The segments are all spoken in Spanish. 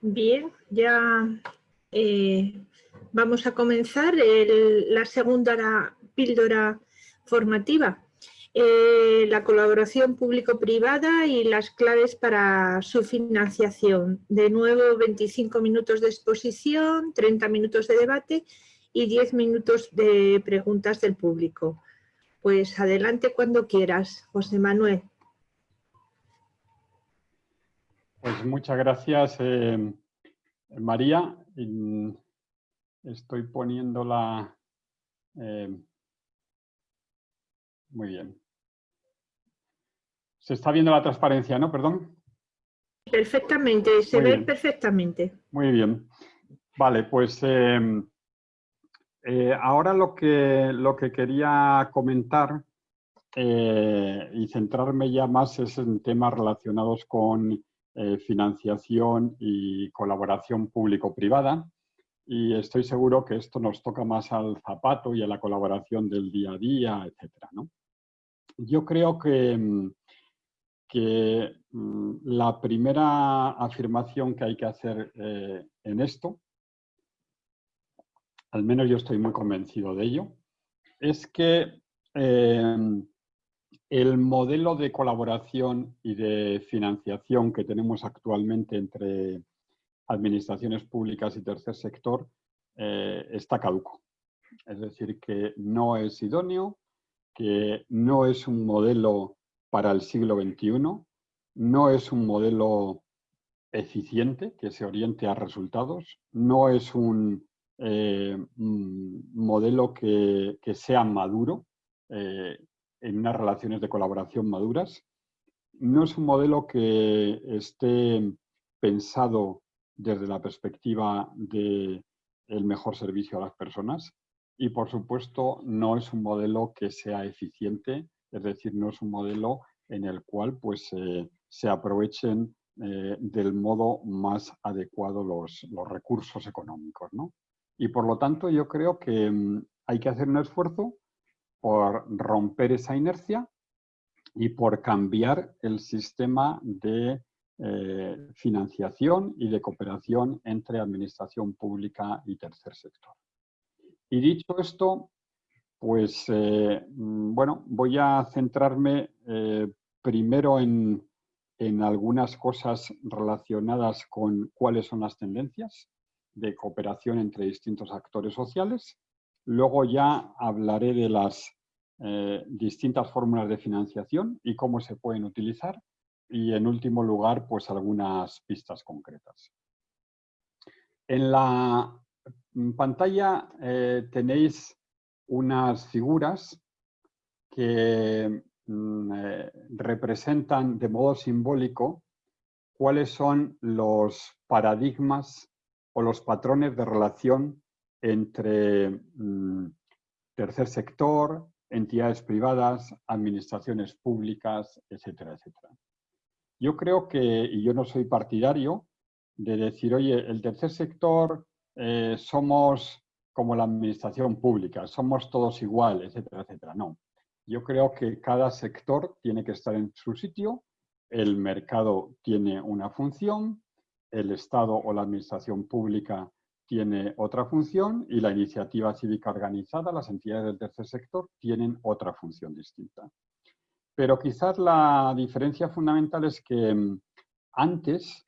Bien, ya eh, vamos a comenzar la segunda píldora formativa. Eh, la colaboración público-privada y las claves para su financiación. De nuevo, 25 minutos de exposición, 30 minutos de debate y 10 minutos de preguntas del público. Pues adelante cuando quieras, José Manuel. Pues muchas gracias, eh, María. Estoy poniéndola... Eh, muy bien. Se está viendo la transparencia, ¿no? Perdón. Perfectamente, se ve perfectamente. Muy bien. Vale, pues eh, ahora lo que, lo que quería comentar y centrarme ya más es en temas relacionados con eh, financiación y colaboración público-privada. Y estoy seguro que esto nos toca más al zapato y a la colaboración del día a día, etc. Yo creo que, que mm, la primera afirmación que hay que hacer eh, en esto, al menos yo estoy muy convencido de ello, es que eh, el modelo de colaboración y de financiación que tenemos actualmente entre administraciones públicas y tercer sector eh, está caduco. Es decir, que no es idóneo, que no es un modelo para el siglo XXI, no es un modelo eficiente que se oriente a resultados, no es un eh, modelo que, sea maduro, eh, en unas relaciones de colaboración maduras. No es un modelo que esté pensado desde la perspectiva del el mejor servicio a las personas y, por supuesto, no es un modelo que sea eficiente, es decir, no es un modelo en el cual pues, eh, se aprovechen eh, del modo más adecuado los, los recursos económicos. ¿no? Y, por lo tanto, yo creo que mm, hay que hacer un esfuerzo por romper esa inercia y por cambiar el sistema de eh, financiación y de cooperación entre administración pública y tercer sector. Y dicho esto, pues eh, mm, bueno, voy a centrarme eh, primero en, en algunas cosas relacionadas con cuáles son las tendencias de cooperación entre distintos actores sociales Luego ya hablaré de las eh, distintas fórmulas de financiación y cómo se pueden utilizar. Y en último lugar, pues algunas pistas concretas. En la pantalla eh, tenéis unas figuras que mm, eh, representan de modo simbólico cuáles son los paradigmas o los patrones de relación entre mm, tercer sector, entidades privadas, administraciones públicas, etcétera, etcétera. Yo creo que, y yo no soy partidario de decir, oye, el tercer sector eh, somos como la administración pública, somos todos iguales, etcétera, etcétera. No, yo creo que cada sector tiene que estar en su sitio, el mercado tiene una función, el Estado o la administración pública tiene otra función y la iniciativa cívica organizada, las entidades del tercer sector, tienen otra función distinta. Pero quizás la diferencia fundamental es que mm, antes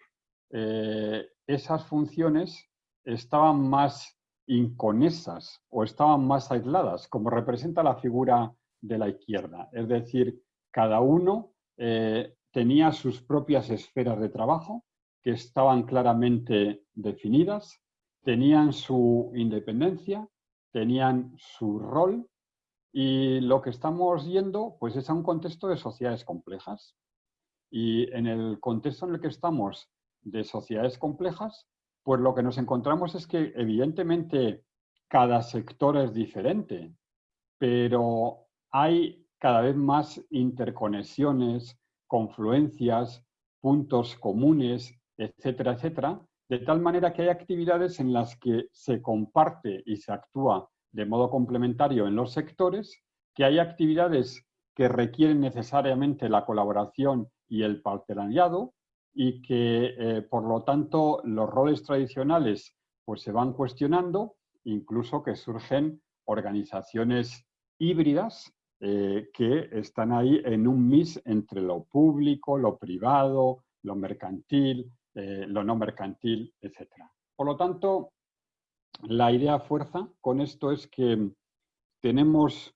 eh, esas funciones estaban más inconesas o estaban más aisladas, como representa la figura de la izquierda. Es decir, cada uno eh, tenía sus propias esferas de trabajo que estaban claramente definidas, tenían su independencia, tenían su rol y lo que estamos yendo pues es a un contexto de sociedades complejas. Y en el contexto en el que estamos de sociedades complejas, pues lo que nos encontramos es que evidentemente cada sector es diferente, pero hay cada vez más interconexiones, confluencias, puntos comunes, etcétera, etcétera, de tal manera que hay actividades en las que se comparte y se actúa de modo complementario en los sectores, que hay actividades que requieren necesariamente la colaboración y el partenariado, y que, eh, por lo tanto, los roles tradicionales pues, se van cuestionando, incluso que surgen organizaciones híbridas eh, que están ahí en un mix entre lo público, lo privado, lo mercantil, eh, lo no mercantil, etc. Por lo tanto, la idea fuerza con esto es que tenemos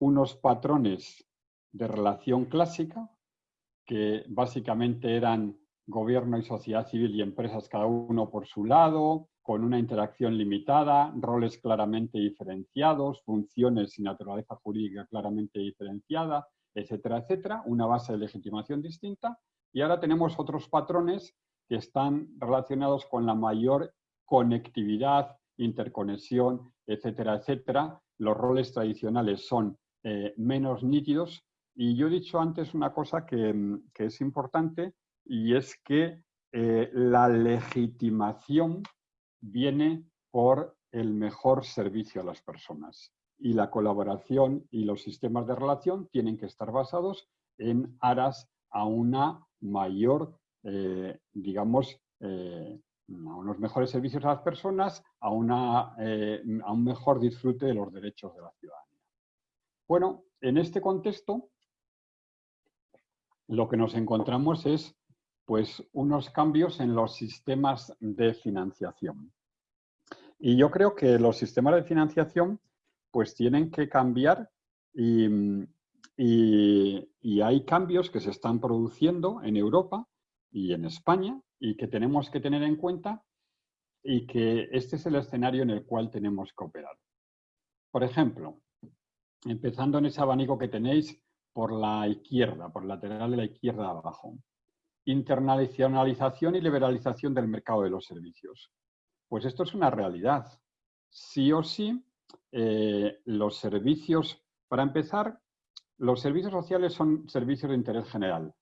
unos patrones de relación clásica que básicamente eran gobierno y sociedad civil y empresas cada uno por su lado, con una interacción limitada, roles claramente diferenciados, funciones y naturaleza jurídica claramente diferenciada, etcétera, etcétera, una base de legitimación distinta. Y ahora tenemos otros patrones que están relacionados con la mayor conectividad, interconexión, etcétera, etcétera. Los roles tradicionales son eh, menos nítidos. Y yo he dicho antes una cosa que, es importante y es que eh, la legitimación viene por el mejor servicio a las personas. Y la colaboración y los sistemas de relación tienen que estar basados en aras a una mayor, eh, digamos, eh, a unos mejores servicios a las personas, a, una, eh, a un mejor disfrute de los derechos de la ciudadanía. Bueno, en este contexto, lo que nos encontramos es pues, unos cambios en los sistemas de financiación. Y yo creo que los sistemas de financiación pues tienen que cambiar y, hay cambios que se están produciendo en Europa y en España y que tenemos que tener en cuenta y que este es el escenario en el cual tenemos que operar. Por ejemplo, empezando en ese abanico que tenéis por la izquierda, por el lateral de la izquierda abajo. Internacionalización y liberalización del mercado de los servicios. Pues esto es una realidad. Sí o sí, eh, los servicios, para empezar, los servicios sociales son servicios de interés general.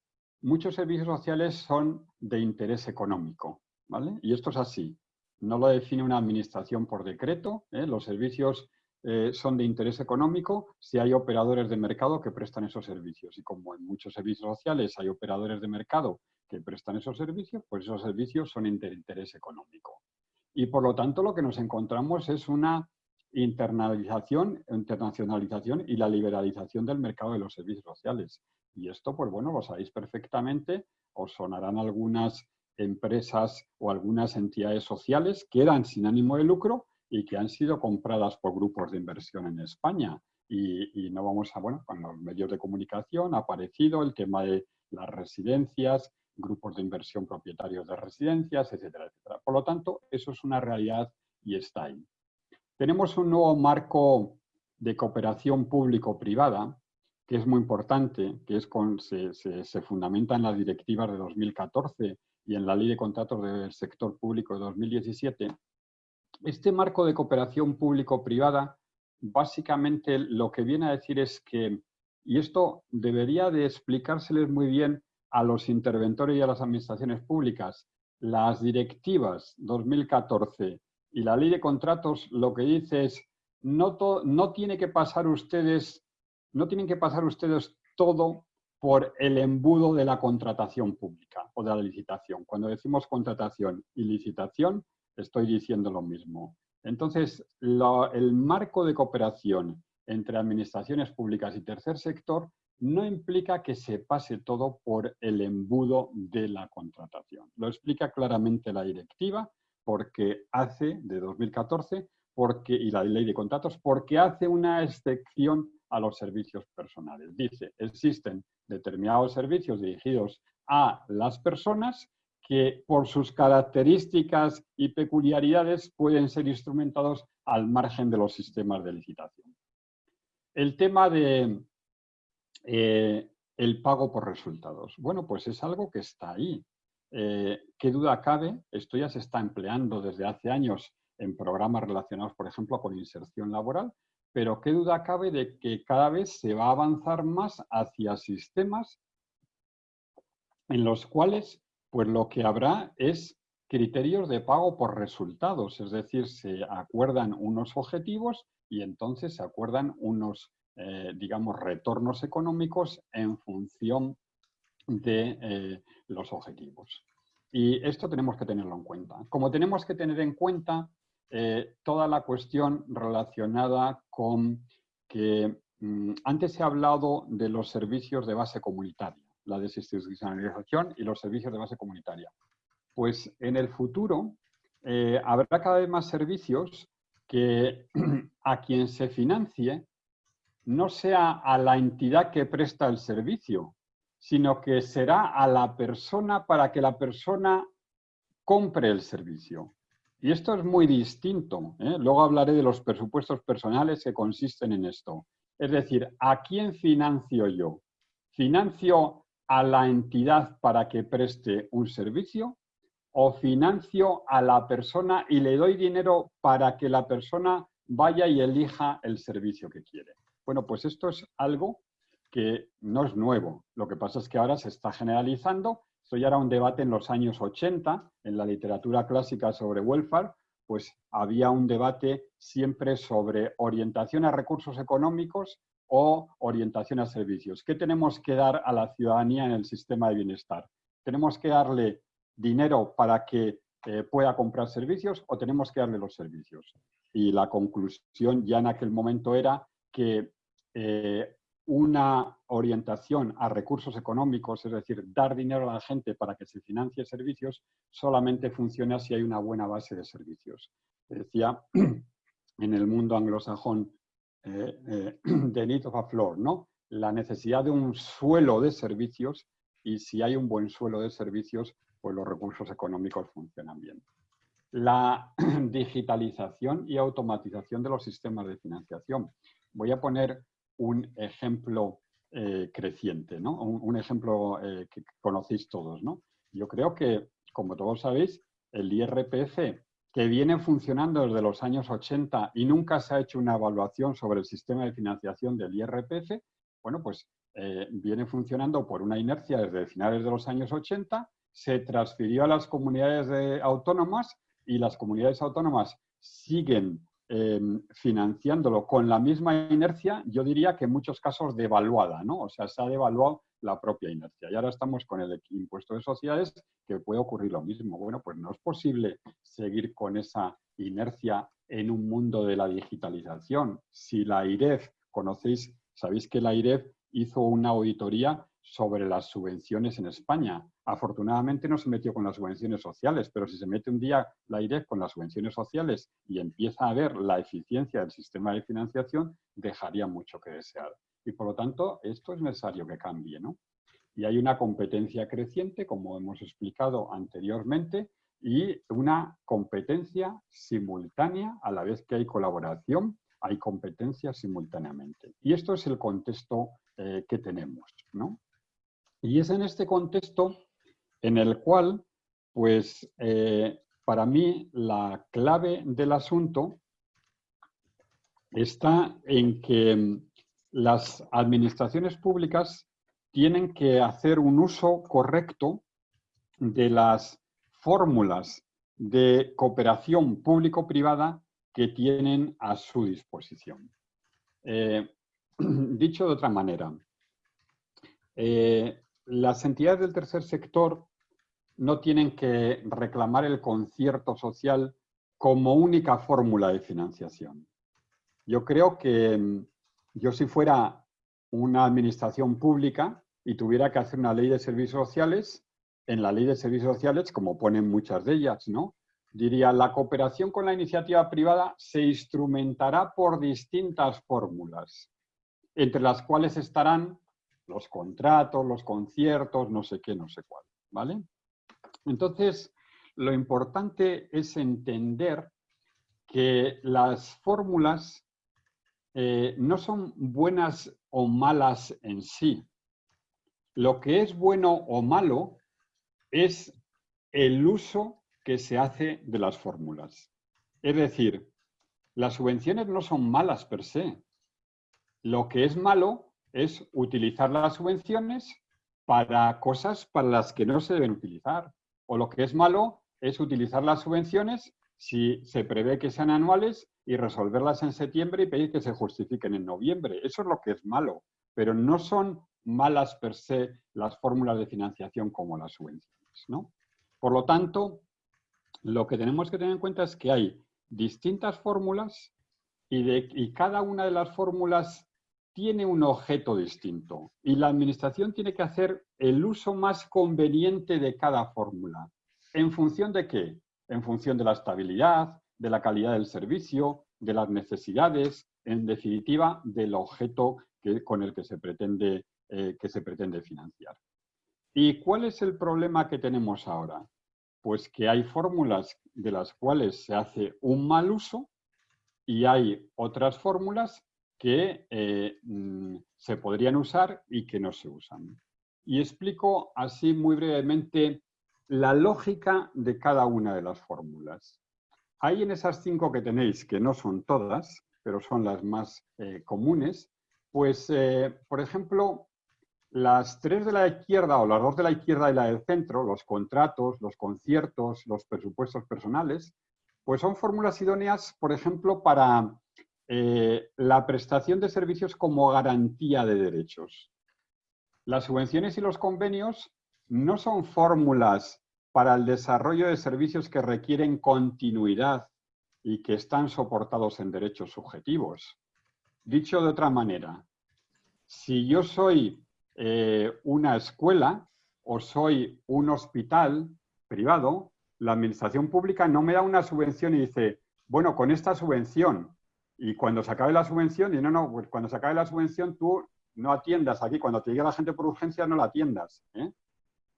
Muchos servicios sociales son de interés económico, ¿vale? Y esto es así. No lo define una administración por decreto. ¿eh? Los servicios eh, son de interés económico si hay operadores de mercado que prestan esos servicios. Y como en muchos servicios sociales hay operadores de mercado que prestan esos servicios, pues esos servicios son de interés económico. Y por lo tanto lo que nos encontramos es una internalización, internacionalización y la liberalización del mercado de los servicios sociales. Y esto, pues bueno, lo sabéis perfectamente, os sonarán algunas empresas o algunas entidades sociales que eran sin ánimo de lucro y que han sido compradas por grupos de inversión en España. Y, y, no vamos a, bueno, con los medios de comunicación ha aparecido el tema de las residencias, grupos de inversión propietarios de residencias, etcétera, etcétera. Por lo tanto, eso es una realidad y está ahí. Tenemos un nuevo marco de cooperación público-privada, que es muy importante, que es con, se, se, fundamenta en las directivas de 2014 y en la Ley de Contratos del Sector Público de 2017. Este marco de cooperación público-privada, básicamente lo que viene a decir es que, y esto debería de explicárseles muy bien a los interventores y a las administraciones públicas, las directivas 2014 y la ley de contratos lo que dice es no, no tiene que pasar ustedes, no tienen que pasar ustedes todo por el embudo de la contratación pública o de la licitación. Cuando decimos contratación y licitación, estoy diciendo lo mismo. Entonces, el marco de cooperación entre administraciones públicas y tercer sector no implica que se pase todo por el embudo de la contratación. Lo explica claramente la directiva porque hace, de 2014, porque, y la ley de contratos, porque hace una excepción a los servicios personales. Dice, existen determinados servicios dirigidos a las personas que por sus características y peculiaridades pueden ser instrumentados al margen de los sistemas de licitación. El tema de, eh, pago por resultados. Bueno, pues es algo que está ahí. Eh, ¿Qué duda cabe? Esto ya se está empleando desde hace años en programas relacionados, por ejemplo, con inserción laboral, pero ¿qué duda cabe de que cada vez se va a avanzar más hacia sistemas en los cuales pues lo que habrá es criterios de pago por resultados, es decir, se acuerdan unos objetivos y entonces se acuerdan unos eh, digamos, retornos económicos en función de eh, los objetivos. Y esto tenemos que tenerlo en cuenta. Como tenemos que tener en cuenta eh, toda la cuestión relacionada con que mm, antes se ha hablado de los servicios de base comunitaria, la desinstitucionalización y los servicios de base comunitaria. Pues en el futuro eh, habrá cada vez más servicios que a quien se financie no sea a la entidad que presta el servicio, sino que será a la persona para que la persona compre el servicio. Y esto es muy distinto. ¿eh? Luego hablaré de los presupuestos personales que consisten en esto. Es decir, ¿a quién financio yo? ¿Financio a la entidad para que preste un servicio? ¿O financio a la persona y le doy dinero para que la persona vaya y elija el servicio que quiere? Bueno, pues esto es algo que no es nuevo. Lo que pasa es que ahora se está generalizando esto ya era un debate en los años 80, en la literatura clásica sobre welfare, pues había un debate siempre sobre orientación a recursos económicos o orientación a servicios. ¿Qué tenemos que dar a la ciudadanía en el sistema de bienestar? ¿Tenemos que darle dinero para que eh, pueda comprar servicios o tenemos que darle los servicios? Y la conclusión ya en aquel momento era que eh, una orientación a recursos económicos, es decir, dar dinero a la gente para que se financie servicios, solamente funciona si hay una buena base de servicios. Decía en el mundo anglosajón eh, eh, the need of a floor, ¿no? La necesidad de un suelo de servicios y si hay un buen suelo de servicios, pues los recursos económicos funcionan bien. La digitalización y automatización de los sistemas de financiación. Voy a poner un ejemplo eh, creciente, ¿no? un, ejemplo eh, que conocéis todos. ¿no? Yo creo que, como todos sabéis, el IRPF, que viene funcionando desde los años 80 y nunca se ha hecho una evaluación sobre el sistema de financiación del IRPF, bueno, pues eh, viene funcionando por una inercia desde finales de los años 80, se transfirió a las comunidades autónomas y las comunidades autónomas siguen Em, financiándolo con la misma inercia, yo diría que en muchos casos devaluada, ¿no? O sea, se ha devaluado la propia inercia. Y ahora estamos con el impuesto de sociedades, que puede ocurrir lo mismo. Bueno, pues no es posible seguir con esa inercia en un mundo de la digitalización. Si la IREF, conocéis, sabéis que la IREF hizo una auditoría sobre las subvenciones en España. Afortunadamente no se metió con las subvenciones sociales, pero si se mete un día la IREF con las subvenciones sociales y empieza a ver la eficiencia del sistema de financiación, dejaría mucho que desear. Y por lo tanto, esto es necesario que cambie. ¿no? Y hay una competencia creciente, como hemos explicado anteriormente, y una competencia simultánea a la vez que hay colaboración, hay competencia simultáneamente. Y esto es el contexto eh, que tenemos. ¿no? Y es en este contexto en el cual, pues, eh, para mí la clave del asunto está en que mm, las administraciones públicas tienen que hacer un uso correcto de las fórmulas de cooperación público-privada que tienen a su disposición. Eh, dicho de otra manera, eh, las entidades del tercer sector no tienen que reclamar el concierto social como única fórmula de financiación. Yo creo que mm, yo si fuera una administración pública y tuviera que hacer una ley de servicios sociales, en la ley de servicios sociales, como ponen muchas de ellas, ¿no? Diría, la cooperación con la iniciativa privada se instrumentará por distintas fórmulas, entre las cuales estarán los contratos, los conciertos, no sé qué, no sé cuál, ¿vale? Entonces, lo importante es entender que las fórmulas eh, no son buenas o malas en sí. Lo que es bueno o malo es el uso que se hace de las fórmulas. Es decir, las subvenciones no son malas per se. Lo que es malo es utilizar las subvenciones para cosas para las que no se deben utilizar. O lo que es malo es utilizar las subvenciones si se prevé que sean anuales y resolverlas en septiembre y pedir que se justifiquen en noviembre. Eso es lo que es malo, pero no son malas per se las fórmulas de financiación como las subvenciones. ¿no? Por lo tanto, lo que tenemos que tener en cuenta es que hay distintas fórmulas y, y cada una de las fórmulas tiene un objeto distinto y la administración tiene que hacer el uso más conveniente de cada fórmula. ¿En función de qué? En función de la estabilidad, de la calidad del servicio, de las necesidades, en definitiva, del objeto que, con el que se, pretende, eh, que se pretende financiar. ¿Y cuál es el problema que tenemos ahora? Pues que hay fórmulas de las cuales se hace un mal uso y hay otras fórmulas que eh, mm, se podrían usar y que no se usan. Y explico así muy brevemente la lógica de cada una de las fórmulas. Hay en esas cinco que tenéis, que no son todas, pero son las más eh, comunes, pues, eh, por ejemplo, las tres de la izquierda o las dos de la izquierda y la del centro, los contratos, los conciertos, los presupuestos personales, pues son fórmulas idóneas, por ejemplo, para eh, la prestación de servicios como garantía de derechos. Las subvenciones y los convenios no son fórmulas para el desarrollo de servicios que requieren continuidad y que están soportados en derechos subjetivos. Dicho de otra manera, si yo soy eh, una escuela o soy un hospital privado, la administración pública no me da una subvención y dice, bueno, con esta subvención y cuando se acabe la subvención, y no, no, pues cuando se acabe la subvención tú no atiendas aquí, cuando te llegue la gente por urgencia no la atiendas. ¿eh?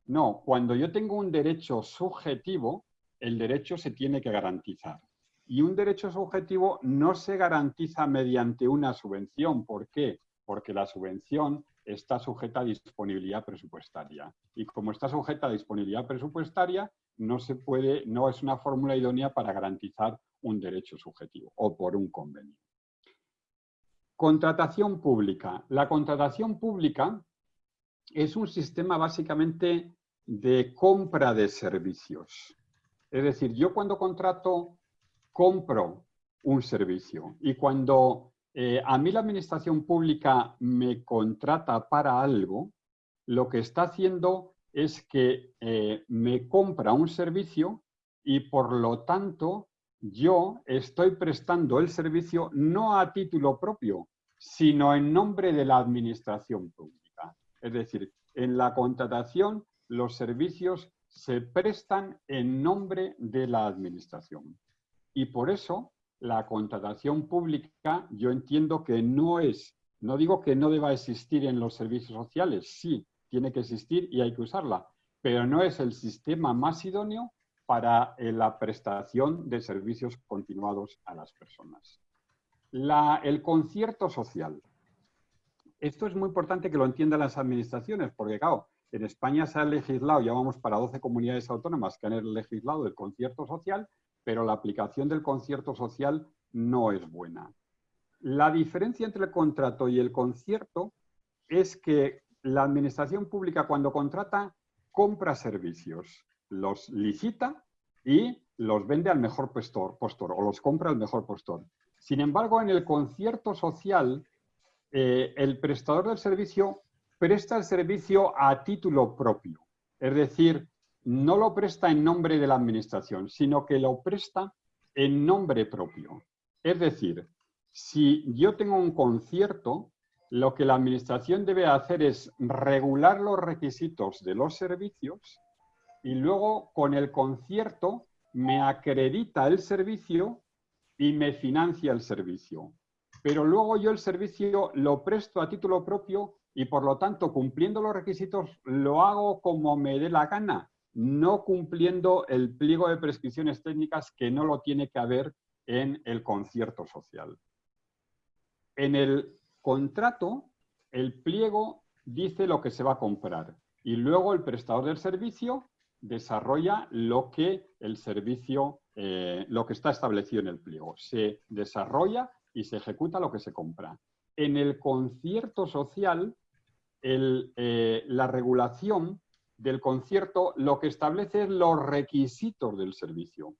No, cuando yo tengo un derecho subjetivo, el derecho se tiene que garantizar. Y un derecho subjetivo no se garantiza mediante una subvención. ¿Por qué? Porque la subvención está sujeta a disponibilidad presupuestaria. Y como está sujeta a disponibilidad presupuestaria, no se puede, no es una fórmula idónea para garantizar un derecho subjetivo o por un convenio. Contratación pública. La contratación pública es un sistema básicamente de compra de servicios. Es decir, yo cuando contrato, compro un servicio y cuando eh, a mí la administración pública me contrata para algo, lo que está haciendo es que eh, me compra un servicio y por lo tanto yo estoy prestando el servicio no a título propio, sino en nombre de la administración pública. Es decir, en la contratación los servicios se prestan en nombre de la administración. Y por eso la contratación pública yo entiendo que no es, no digo que no deba existir en los servicios sociales, sí, tiene que existir y hay que usarla, pero no es el sistema más idóneo para eh, la prestación de servicios continuados a las personas. el concierto social. Esto es muy importante que lo entiendan las administraciones, porque claro, en España se ha legislado, ya vamos para 12 comunidades autónomas que han legislado el concierto social, pero la aplicación del concierto social no es buena. La diferencia entre el contrato y el concierto es que la administración pública cuando contrata compra servicios los licita y los vende al mejor postor, o los compra al mejor postor. Sin embargo, en el concierto social, eh, el prestador del servicio presta el servicio a título propio. Es decir, no lo presta en nombre de la administración, sino que lo presta en nombre propio. Es decir, si yo tengo un concierto, lo que la administración debe hacer es regular los requisitos de los servicios y luego con el concierto me acredita el servicio y me financia el servicio. Pero luego yo el servicio lo presto a título propio y por lo tanto cumpliendo los requisitos lo hago como me dé la gana, no cumpliendo el pliego de prescripciones técnicas que no lo tiene que haber en el concierto social. En el contrato, el pliego dice lo que se va a comprar y luego el prestador del servicio desarrolla lo que el servicio, eh, lo que está establecido en el pliego. Se desarrolla y se ejecuta lo que se compra. En el concierto social, eh, la regulación del concierto lo que establece es los requisitos del servicio.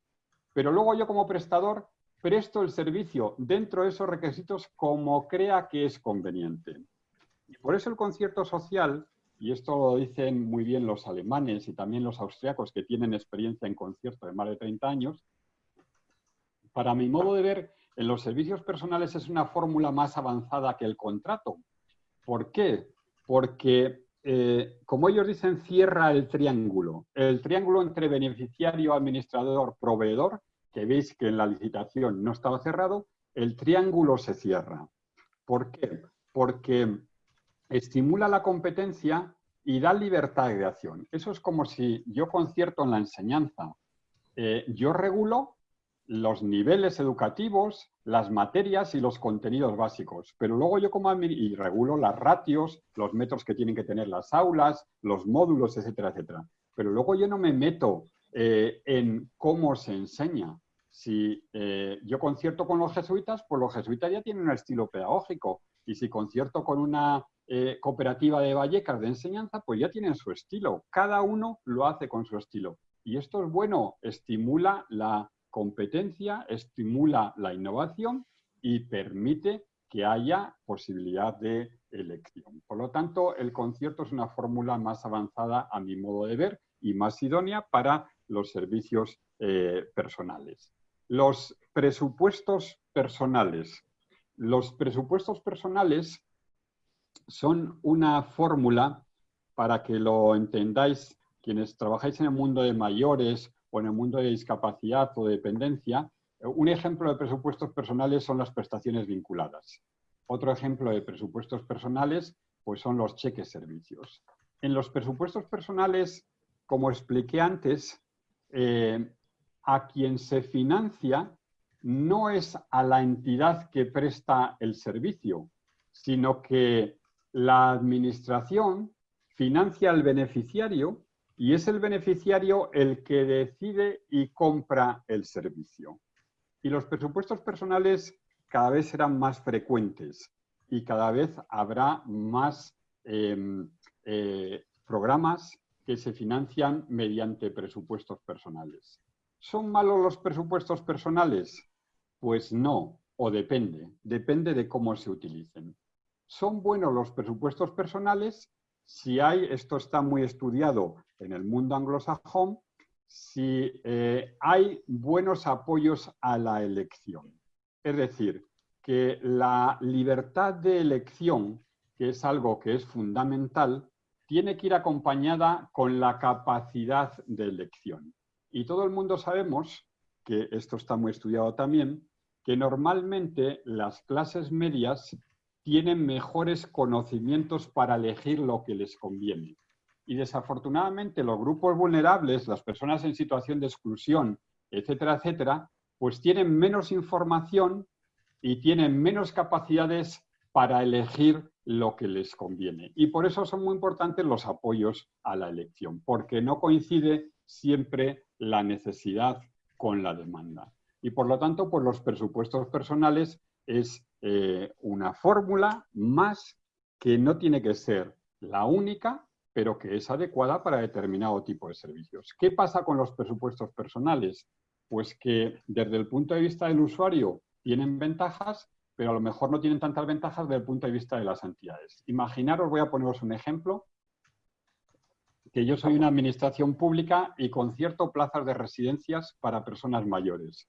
Pero luego yo como prestador presto el servicio dentro de esos requisitos como crea que es conveniente. Y por eso el concierto social y esto lo dicen muy bien los alemanes y también los austriacos que tienen experiencia en concierto de más de 30 años, para mi modo de ver, en los servicios personales es una fórmula más avanzada que el contrato. ¿Por qué? Porque, eh, como ellos dicen, cierra el triángulo. El triángulo entre beneficiario, administrador, proveedor, que veis que en la licitación no estaba cerrado, el triángulo se cierra. ¿Por qué? Porque estimula la competencia y da libertad de acción. Eso es como si yo concierto en la enseñanza. Eh, yo regulo los niveles educativos, las materias y los contenidos básicos, pero luego yo como y regulo las ratios, los metros que tienen que tener las aulas, los módulos, etcétera, etcétera. Pero luego yo no me meto eh, en cómo se enseña. Si eh, yo concierto con los jesuitas, pues los jesuitas ya tienen un estilo pedagógico. Y si concierto con una eh, cooperativa de Vallecas de enseñanza, pues ya tienen su estilo. Cada uno lo hace con su estilo. Y esto es bueno, estimula la competencia, estimula la innovación y permite que haya posibilidad de elección. Por lo tanto, el concierto es una fórmula más avanzada a mi modo de ver y más idónea para los servicios eh, personales. Los presupuestos personales. Los presupuestos personales son una fórmula para que lo entendáis quienes trabajáis en el mundo de mayores o en el mundo de discapacidad o dependencia. Un ejemplo de presupuestos personales son las prestaciones vinculadas. Otro ejemplo de presupuestos personales pues son los cheques servicios. En los presupuestos personales, como expliqué antes, eh, a quien se financia no es a la entidad que presta el servicio, sino que la administración financia al beneficiario y es el beneficiario el que decide y compra el servicio. Y los presupuestos personales cada vez serán más frecuentes y cada vez habrá más em, eh, programas que se financian mediante presupuestos personales. ¿Son malos los presupuestos personales? Pues no, o depende, depende de cómo se utilicen. ¿Son buenos los presupuestos personales? Si hay, esto está muy estudiado en el mundo anglosajón, si eh, hay buenos apoyos a la elección. Es decir, que la libertad de elección, que es algo que es fundamental, tiene que ir acompañada con la capacidad de elección. Y todo el mundo sabemos, que esto está muy estudiado también, que normalmente las clases medias tienen mejores conocimientos para elegir lo que les conviene. Y desafortunadamente los grupos vulnerables, las personas en situación de exclusión, etcétera, etcétera, pues tienen menos información y tienen menos capacidades para elegir lo que les conviene. Y por eso son muy importantes los apoyos a la elección, porque no coincide siempre la necesidad con la demanda. Y por lo tanto, pues los presupuestos personales es eh, una fórmula más que no tiene que ser la única, pero que es adecuada para determinado tipo de servicios. ¿Qué pasa con los presupuestos personales? Pues que desde el punto de vista del usuario tienen ventajas, pero a lo mejor no tienen tantas ventajas desde el punto de vista de las entidades. Imaginaros, voy a poneros un ejemplo, que yo soy una administración pública y concierto plazas de residencias para personas mayores.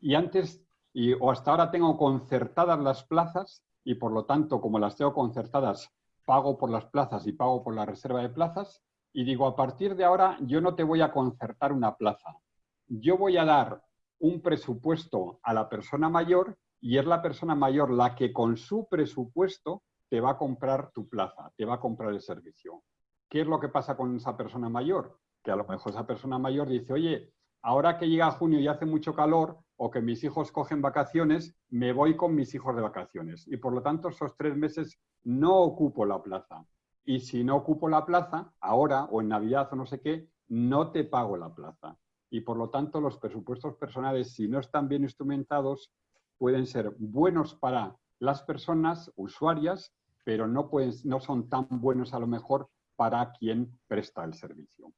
Y antes y, o hasta ahora tengo concertadas las plazas y por lo tanto, como las tengo concertadas, pago por las plazas y pago por la reserva de plazas y digo, a partir de ahora yo no te voy a concertar una plaza. Yo voy a dar un presupuesto a la persona mayor y es la persona mayor la que con su presupuesto te va a comprar tu plaza, te va a comprar el servicio. ¿Qué es lo que pasa con esa persona mayor? Que a lo mejor esa persona mayor dice, oye, ahora que llega junio y hace mucho calor o que mis hijos cogen vacaciones, me voy con mis hijos de vacaciones. Y por lo tanto, esos tres meses no ocupo la plaza. Y si no ocupo la plaza, ahora o en Navidad o no sé qué, no te pago la plaza. Y por lo tanto, los presupuestos personales, si no están bien instrumentados, pueden ser buenos para las personas usuarias, pero no, pueden, no son tan buenos a lo mejor para quien presta el servicio.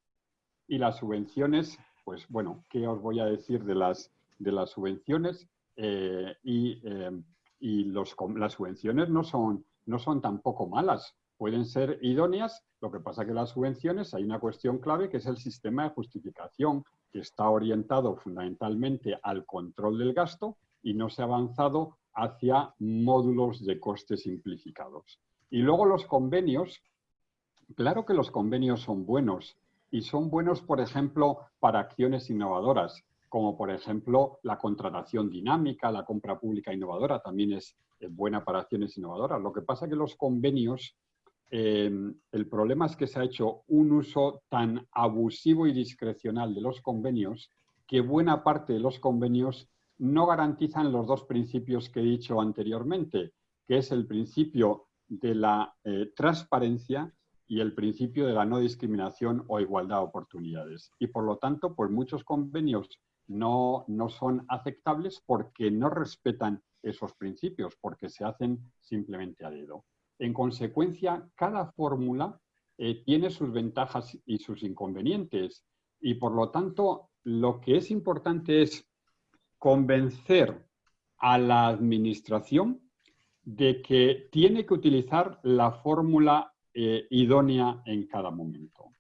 Y las subvenciones pues bueno, ¿qué os voy a decir de las, de las subvenciones? Eh, y, eh, y los, las subvenciones no son, no son tampoco malas. pueden ser idóneas, lo que pasa que las subvenciones hay una cuestión clave que es el sistema de justificación, que está orientado fundamentalmente al control del gasto y no se ha avanzado hacia módulos de costes simplificados. Y luego los convenios, claro que los convenios son buenos y son buenos, por ejemplo, para acciones innovadoras, como por ejemplo la contratación dinámica, la compra pública innovadora también es buena para acciones innovadoras. Lo que pasa es que los convenios, eh, el problema es que se ha hecho un uso tan abusivo y discrecional de los convenios que buena parte de los convenios no garantizan los dos principios que he dicho anteriormente, que es el principio de la eh, transparencia y el principio de la no discriminación o igualdad de oportunidades. Y por lo tanto, pues muchos convenios no, no son aceptables porque no respetan esos principios, porque se hacen simplemente a dedo. En consecuencia, cada fórmula eh, tiene sus ventajas y sus inconvenientes y por lo tanto lo que es importante es convencer a la administración de que tiene que utilizar la fórmula eh, idónea en cada momento.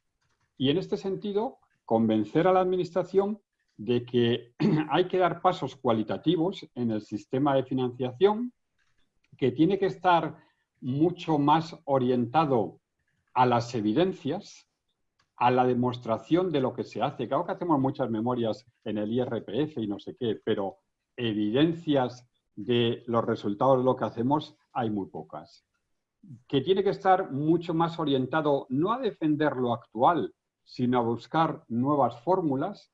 Y en este sentido, convencer a la administración de que hay que dar pasos cualitativos en el sistema de financiación, que tiene que estar mucho más orientado a las evidencias, a la demostración de lo que se hace. Claro que hacemos muchas memorias en el IRPF y no sé qué, pero evidencias de los resultados de lo que hacemos hay muy pocas. Que tiene que estar mucho más orientado no a defender lo actual, sino a buscar nuevas fórmulas,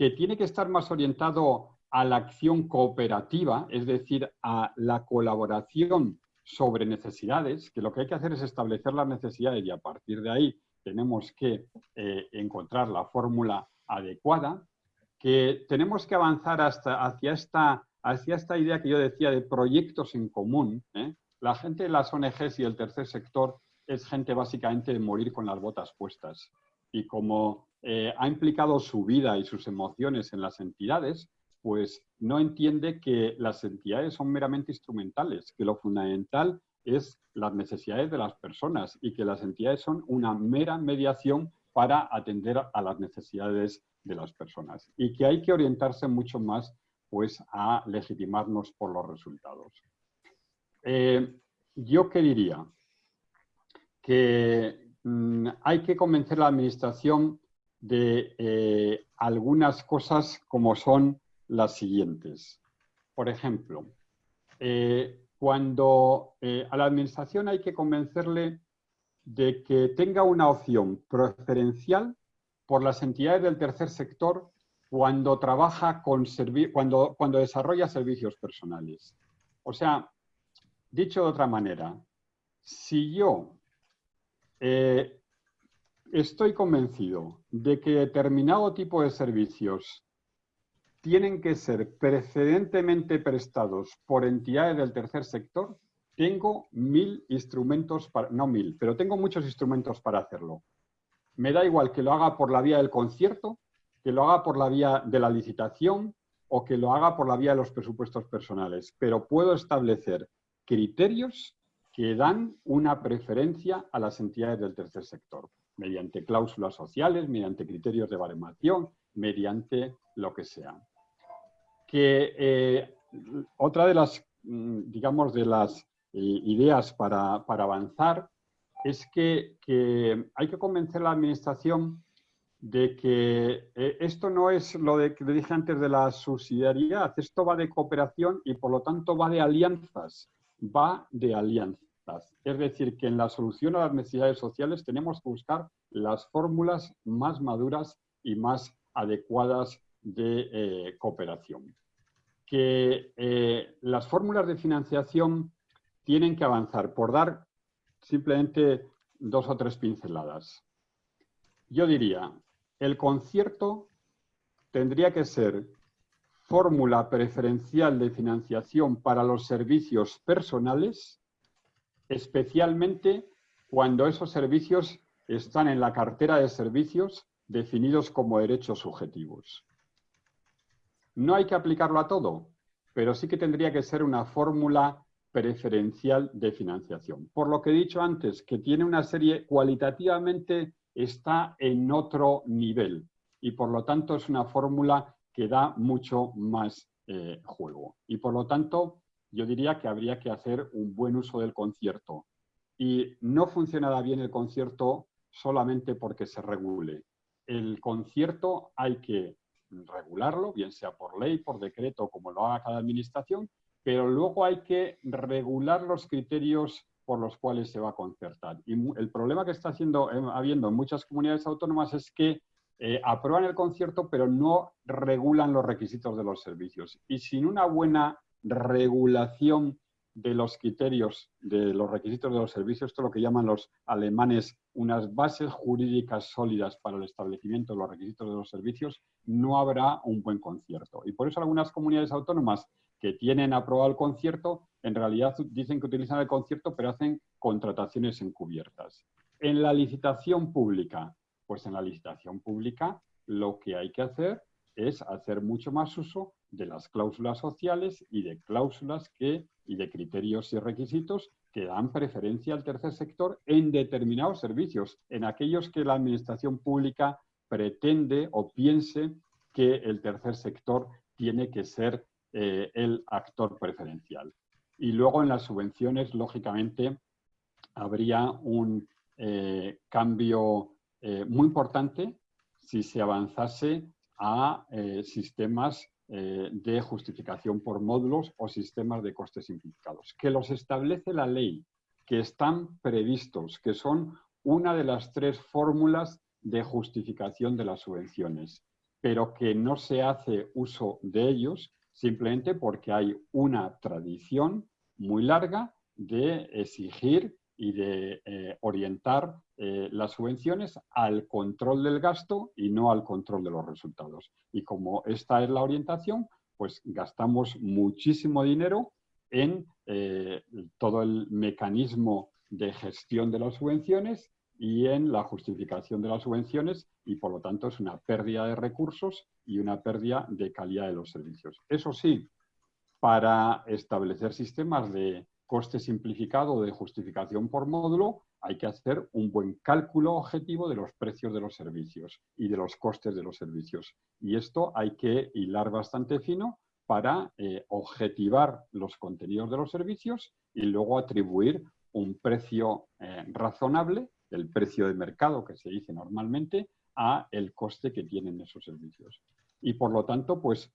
que tiene que estar más orientado a la acción cooperativa, es decir, a la colaboración sobre necesidades, que lo que hay que hacer es establecer las necesidades y a partir de ahí tenemos que eh, encontrar la fórmula adecuada, que tenemos que avanzar hasta, hacia, esta, hacia esta idea que yo decía de proyectos en común. ¿eh? La gente de las ONGs y el tercer sector es gente básicamente de morir con las botas puestas. Y como eh, ha implicado su vida y sus emociones en las entidades, pues no entiende que las entidades son meramente instrumentales, que lo fundamental es las necesidades de las personas y que las entidades son una mera mediación para atender a las necesidades de las personas y que hay que orientarse mucho más pues, a legitimarnos por los resultados. Eh, yo qué diría que mm, hay que convencer a la administración de eh, algunas cosas como son las siguientes. Por ejemplo, eh, cuando eh, a la administración hay que convencerle de que tenga una opción preferencial por las entidades del tercer sector cuando trabaja con cuando, cuando desarrolla servicios personales. O sea, dicho de otra manera, si yo estoy convencido de que determinado tipo de servicios tienen que ser precedentemente prestados por entidades del tercer sector, tengo mil instrumentos, para, no mil, pero tengo muchos instrumentos para hacerlo. Me da igual que lo haga por la vía del concierto, que lo haga por la vía de la licitación o que lo haga por la vía de los presupuestos personales, pero puedo establecer criterios que dan una preferencia a las entidades del tercer sector, mediante cláusulas sociales, mediante criterios de baremación, mediante lo que sea que eh, otra de las, mm, digamos, de las eh, ideas para, avanzar es que, hay que convencer a la administración de que eh, esto no es lo de, que dije antes de la subsidiariedad, esto va de cooperación y por lo tanto va de alianzas, va de alianzas. Es decir, que en la solución a las necesidades sociales tenemos que buscar las fórmulas más maduras y más adecuadas de cooperación que eh, las fórmulas de financiación tienen que avanzar, por dar simplemente dos o tres pinceladas. Yo diría, el concierto tendría que ser fórmula preferencial de financiación para los servicios personales, especialmente cuando esos servicios están en la cartera de servicios definidos como derechos subjetivos. No hay que aplicarlo a todo, pero sí que tendría que ser una fórmula preferencial de financiación. Por lo que he dicho antes, que tiene una serie, cualitativamente está en otro nivel y por lo tanto es una fórmula que da mucho más eh, juego. Y por lo tanto, yo diría que habría que hacer un buen uso del concierto. Y no funcionará bien el concierto solamente porque se regule. El concierto hay que regularlo, bien sea por ley, por decreto, como lo haga cada administración, pero luego hay que regular los criterios por los cuales se va a concertar. Y el problema que está haciendo, eh, habiendo en muchas comunidades autónomas es que eh, aprueban el concierto, pero no regulan los requisitos de los servicios. Y sin una buena regulación de los criterios, de los requisitos de los servicios, esto es lo que llaman los alemanes unas bases jurídicas sólidas para el establecimiento de los requisitos de los servicios, no habrá un buen concierto. Y por eso algunas comunidades autónomas que tienen aprobado el concierto, en realidad dicen que utilizan el concierto, pero hacen contrataciones encubiertas. En la licitación pública, pues en la licitación pública lo que hay que hacer es hacer mucho más uso de las cláusulas sociales y de cláusulas que, y de criterios y requisitos que dan preferencia al tercer sector en determinados servicios, en aquellos que la administración pública pretende o piense que el tercer sector tiene que ser eh, el actor preferencial. Y luego en las subvenciones, lógicamente, habría un eh, cambio eh, muy importante si se avanzase a sistemas de justificación por módulos o sistemas de costes simplificados, que los establece la ley, que están previstos, que son una de las tres fórmulas de justificación de las subvenciones, pero que no se hace uso de ellos simplemente porque hay una tradición muy larga de exigir y de eh, orientar eh, las subvenciones al control del gasto y no al control de los resultados. Y como esta es la orientación, pues gastamos muchísimo dinero en eh, todo el mecanismo de gestión de las subvenciones y en la justificación de las subvenciones y por lo tanto es una pérdida de recursos y una pérdida de calidad de los servicios. Eso sí, para establecer sistemas de coste simplificado de justificación por módulo, hay que hacer un buen cálculo objetivo de los precios de los servicios y de los costes de los servicios. Y esto hay que hilar bastante fino para eh, objetivar los contenidos de los servicios y luego atribuir un precio eh, razonable el precio de mercado que se dice normalmente a el coste que tienen esos servicios. Y por lo tanto, pues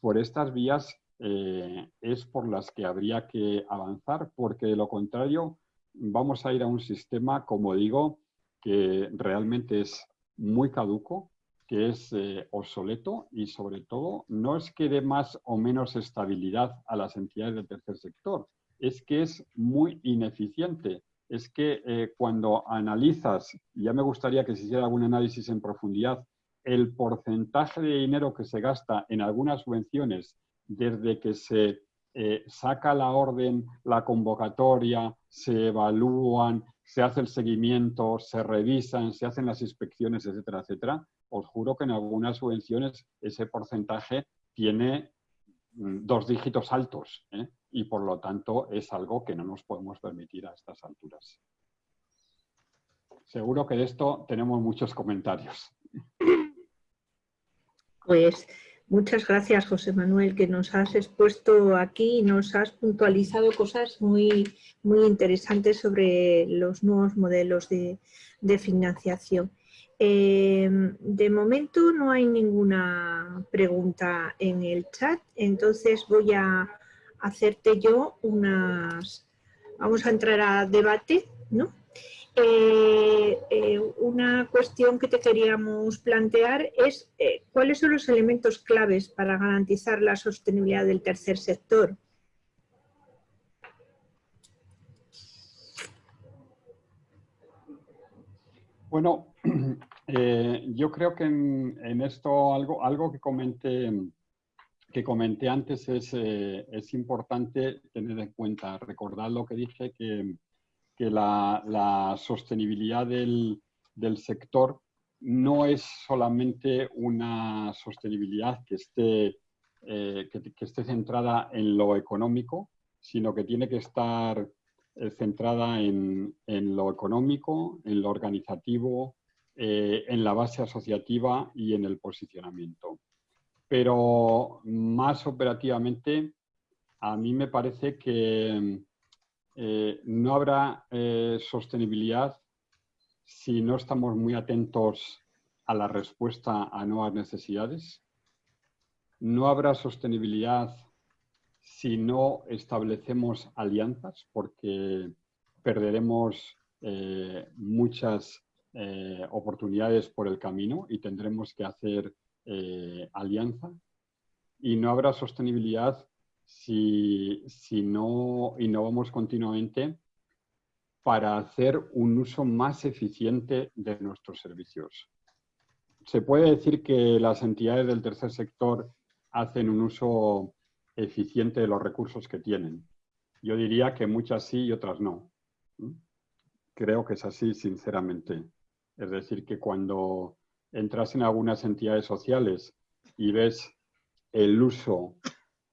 por estas vías eh, es por las que habría que avanzar, porque de lo contrario vamos a ir a un sistema, como digo, que realmente es muy caduco, que es eh, obsoleto y sobre todo no es que dé más o menos estabilidad a las entidades del tercer sector, es que es muy ineficiente. Es que eh, cuando analizas, ya me gustaría que se hiciera algún análisis en profundidad, el porcentaje de dinero que se gasta en algunas subvenciones desde que se eh, saca la orden, la convocatoria, se evalúan, se hace el seguimiento, se revisan, se hacen las inspecciones, etcétera, etcétera, os juro que en algunas subvenciones ese porcentaje tiene mm, dos dígitos altos. ¿eh? y por lo tanto es algo que no nos podemos permitir a estas alturas. Seguro que de esto tenemos muchos comentarios. Pues muchas gracias José Manuel que nos has expuesto aquí y nos has puntualizado cosas muy, muy interesantes sobre los nuevos modelos de, financiación. Eh, de momento no hay ninguna pregunta en el chat, entonces voy a hacerte yo unas... Vamos a entrar a debate, ¿no? Eh, eh, una cuestión que te queríamos plantear es eh, cuáles son los elementos claves para garantizar la sostenibilidad del tercer sector. Bueno, yo creo que en, en, esto algo, algo que comenté que comenté antes eh, es, importante tener en cuenta, recordar lo que dije, que, la, sostenibilidad del, sector no es solamente una sostenibilidad que esté, eh, que, esté centrada en lo económico, sino que tiene que estar eh, centrada en, lo económico, en lo organizativo, eh, en la base asociativa y en el posicionamiento. Pero más operativamente, a mí me parece que eh, no habrá sostenibilidad si no estamos muy atentos a la respuesta a nuevas necesidades. No habrá sostenibilidad si no establecemos alianzas, porque perderemos eh, muchas eh, oportunidades por el camino y tendremos que hacer eh, alianza. Y no habrá sostenibilidad si, si no innovamos continuamente para hacer un uso más eficiente de nuestros servicios. Se puede decir que las entidades del tercer sector hacen un uso eficiente de los recursos que tienen. Yo diría que muchas sí y otras no. Creo que es así, sinceramente. Es decir, que cuando entras en algunas entidades sociales y ves el uso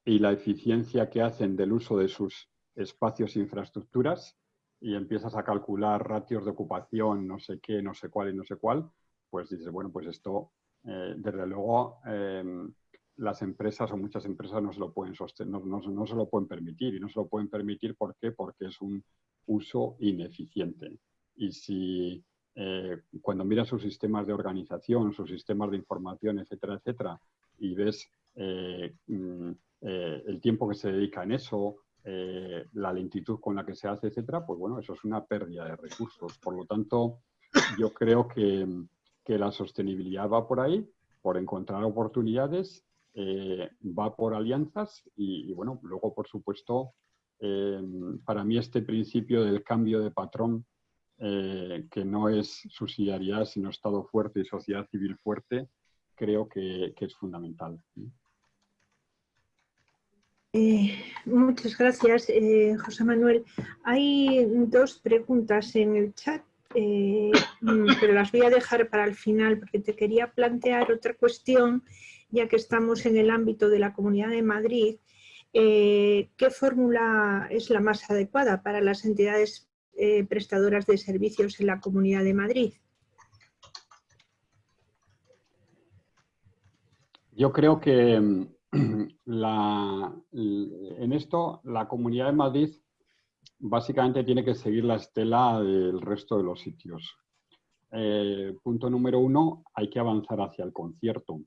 y la eficiencia que hacen del uso de sus espacios e infraestructuras y empiezas a calcular ratios de ocupación, no sé qué, no sé cuál y no sé cuál, pues dices, bueno, pues esto, eh, desde luego, em, las empresas o muchas empresas no se lo pueden sostener, no, no, se lo pueden permitir. Y no se lo pueden permitir ¿por qué? porque es un uso ineficiente. Y si eh, cuando miras sus sistemas de organización, sus sistemas de información, etcétera, etcétera, y ves eh, mm, eh, el tiempo que se dedica en eso, la lentitud con la que se hace, etcétera, pues bueno, eso es una pérdida de recursos. Por lo tanto, yo creo que, que la sostenibilidad va por ahí, por encontrar oportunidades eh, va por alianzas y, bueno, luego por supuesto, eh, para mí este principio del cambio de patrón, eh, que no es subsidiariedad sino Estado fuerte y sociedad civil fuerte, creo que, es fundamental. Muchas gracias, José Manuel. Hay dos preguntas en el chat, pero las voy a dejar para el final porque te quería plantear otra cuestión ya que estamos en el ámbito de la Comunidad de Madrid, eh, ¿qué fórmula es la más adecuada para las entidades eh, prestadoras de servicios en la Comunidad de Madrid? Yo creo que en esto la Comunidad de Madrid básicamente tiene que seguir la estela del resto de los sitios. Eh, punto número uno, hay que avanzar hacia el concierto.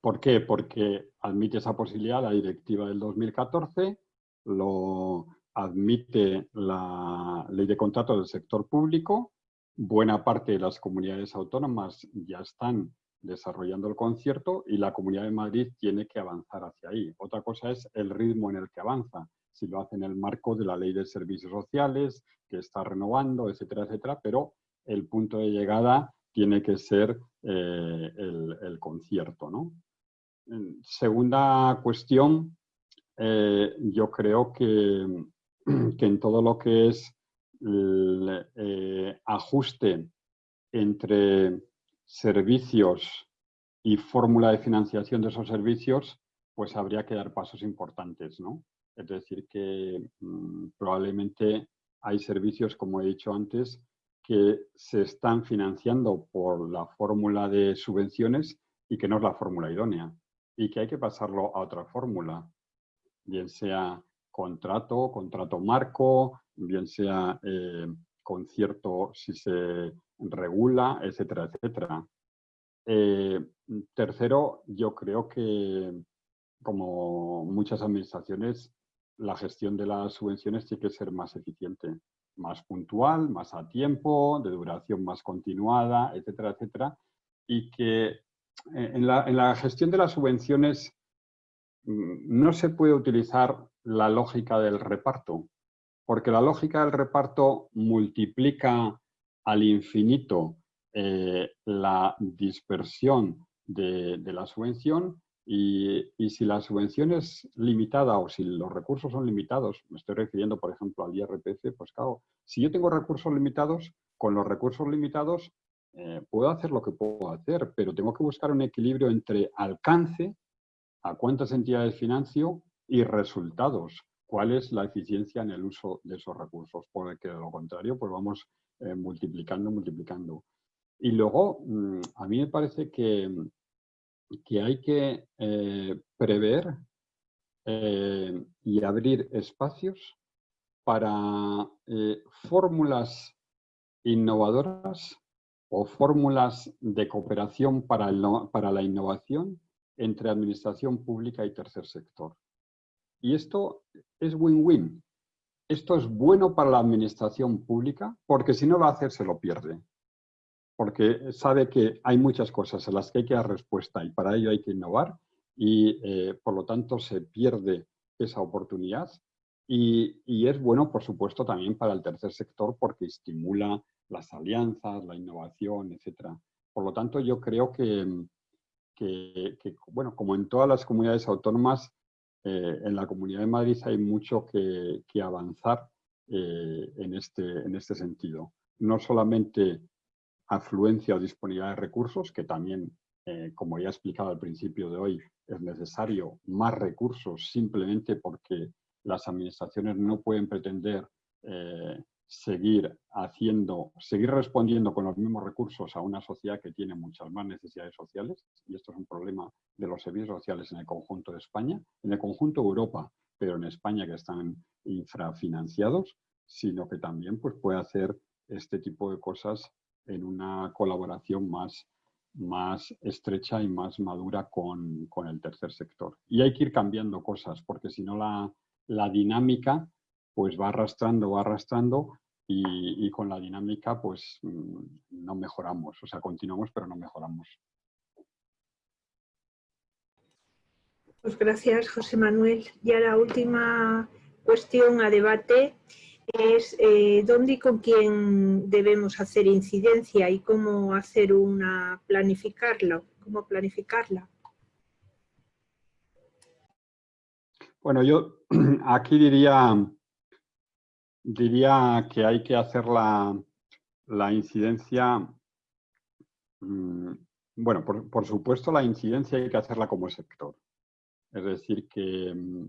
¿Por qué? Porque admite esa posibilidad la directiva del 2014, lo admite la ley de contratos del sector público, buena parte de las comunidades autónomas ya están desarrollando el concierto y la Comunidad de Madrid tiene que avanzar hacia ahí. Otra cosa es el ritmo en el que avanza, si lo hace en el marco de la ley de servicios sociales, que está renovando, etcétera, etcétera, pero el punto de llegada tiene que ser eh, el, concierto, ¿no? Segunda cuestión, eh, yo creo que, que, en todo lo que es el eh, ajuste entre servicios y fórmula de financiación de esos servicios, pues habría que dar pasos importantes, ¿no? Es decir, que mm, probablemente hay servicios, como he dicho antes, que se están financiando por la fórmula de subvenciones y que no es la fórmula idónea y que hay que pasarlo a otra fórmula, bien sea contrato, contrato marco, bien sea eh, concierto si se regula, etcétera, etcétera. Eh, tercero, yo creo que como muchas administraciones, la gestión de las subvenciones tiene que ser más eficiente, más puntual, más a tiempo, de duración más continuada, etcétera, etcétera, y que eh, en la, gestión de las subvenciones mm, no se puede utilizar la lógica del reparto, porque la lógica del reparto multiplica al infinito eh, la dispersión de, la subvención y, si la subvención es limitada o si los recursos son limitados, me estoy refiriendo por ejemplo al IRPF, pues claro, si yo tengo recursos limitados, con los recursos limitados eh, puedo hacer lo que puedo hacer, pero tengo que buscar un equilibrio entre alcance, a cuántas entidades financio, y resultados. ¿Cuál es la eficiencia en el uso de esos recursos? Porque de lo contrario, pues vamos eh, multiplicando, multiplicando. Y luego, mm, a mí me parece que, que hay que eh, prever eh, y abrir espacios para fórmulas innovadoras o fórmulas de cooperación para, para la innovación entre administración pública y tercer sector. Y esto es win-win. Esto es bueno para la administración pública porque si no lo hace se lo pierde. Porque sabe que hay muchas cosas a las que hay que dar respuesta y para ello hay que innovar y eh, por lo tanto se pierde esa oportunidad. Y, es bueno, por supuesto, también para el tercer sector porque estimula las alianzas, la innovación, etc. Por lo tanto, yo creo que, que, bueno, como en todas las comunidades autónomas, eh, en la Comunidad de Madrid hay mucho que, avanzar eh, en, este, en este sentido. No solamente afluencia o disponibilidad de recursos, que también, eh, como ya he explicado al principio de hoy, es necesario más recursos simplemente porque las administraciones no pueden pretender seguir haciendo, seguir respondiendo con los mismos recursos a una sociedad que tiene muchas más necesidades sociales, y esto es un problema de los servicios sociales en el conjunto de España, en el conjunto de Europa, pero en España que están infrafinanciados, sino que también pues, puede hacer este tipo de cosas en una colaboración más, más estrecha y más madura con, con, el tercer sector. Y hay que ir cambiando cosas, porque si no la, la dinámica pues va arrastrando, va arrastrando y, con la dinámica pues mm, no mejoramos, o sea, continuamos pero no mejoramos. Pues gracias, José Manuel. Ya la última cuestión a debate es eh, dónde y con quién debemos hacer incidencia y cómo hacer una planificarlo, cómo planificarla. Bueno, yo aquí diría diría que hay que hacer la, incidencia, mm, bueno, por, supuesto la incidencia hay que hacerla como sector. Es decir, que, mm,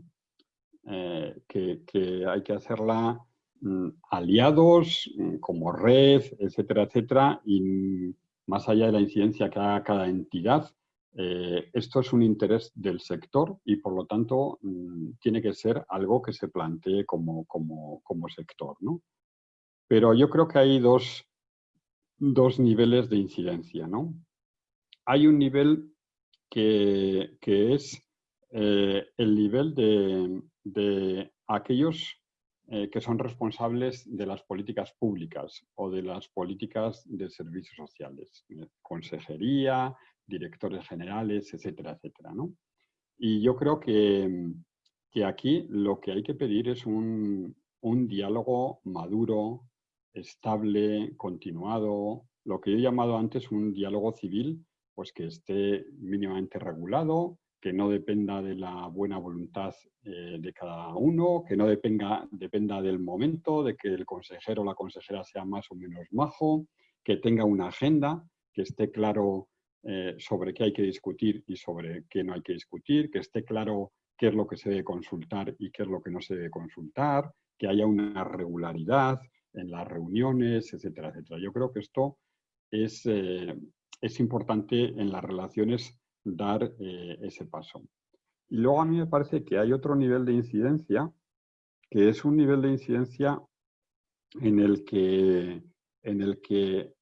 eh, que, hay que hacerla mm, aliados, como red, etcétera, etcétera, y más allá de la incidencia que haga cada entidad, eh, esto es un interés del sector y por lo tanto mm, tiene que ser algo que se plantee como, sector. ¿no? Pero yo creo que hay dos, niveles de incidencia. ¿no? Hay un nivel que, es eh, el nivel de, aquellos eh, que son responsables de las políticas públicas o de las políticas de servicios sociales. Consejería, directores generales, etcétera, etcétera. ¿no? Y yo creo que, que, aquí lo que hay que pedir es un, un diálogo maduro, estable, continuado, lo que yo he llamado antes un diálogo civil, pues que esté mínimamente regulado, que no dependa de la buena voluntad eh, de cada uno, que no dependa, dependa del momento, de que el consejero o la consejera sea más o menos majo, que tenga una agenda, que esté claro eh, sobre qué hay que discutir y sobre qué no hay que discutir, que esté claro qué es lo que se debe consultar y qué es lo que no se debe consultar, que haya una regularidad en las reuniones, etcétera, etcétera. Yo creo que esto es, eh, es importante en las relaciones dar eh, ese paso. Y luego a mí me parece que hay otro nivel de incidencia, que es un nivel de incidencia en el que, en el que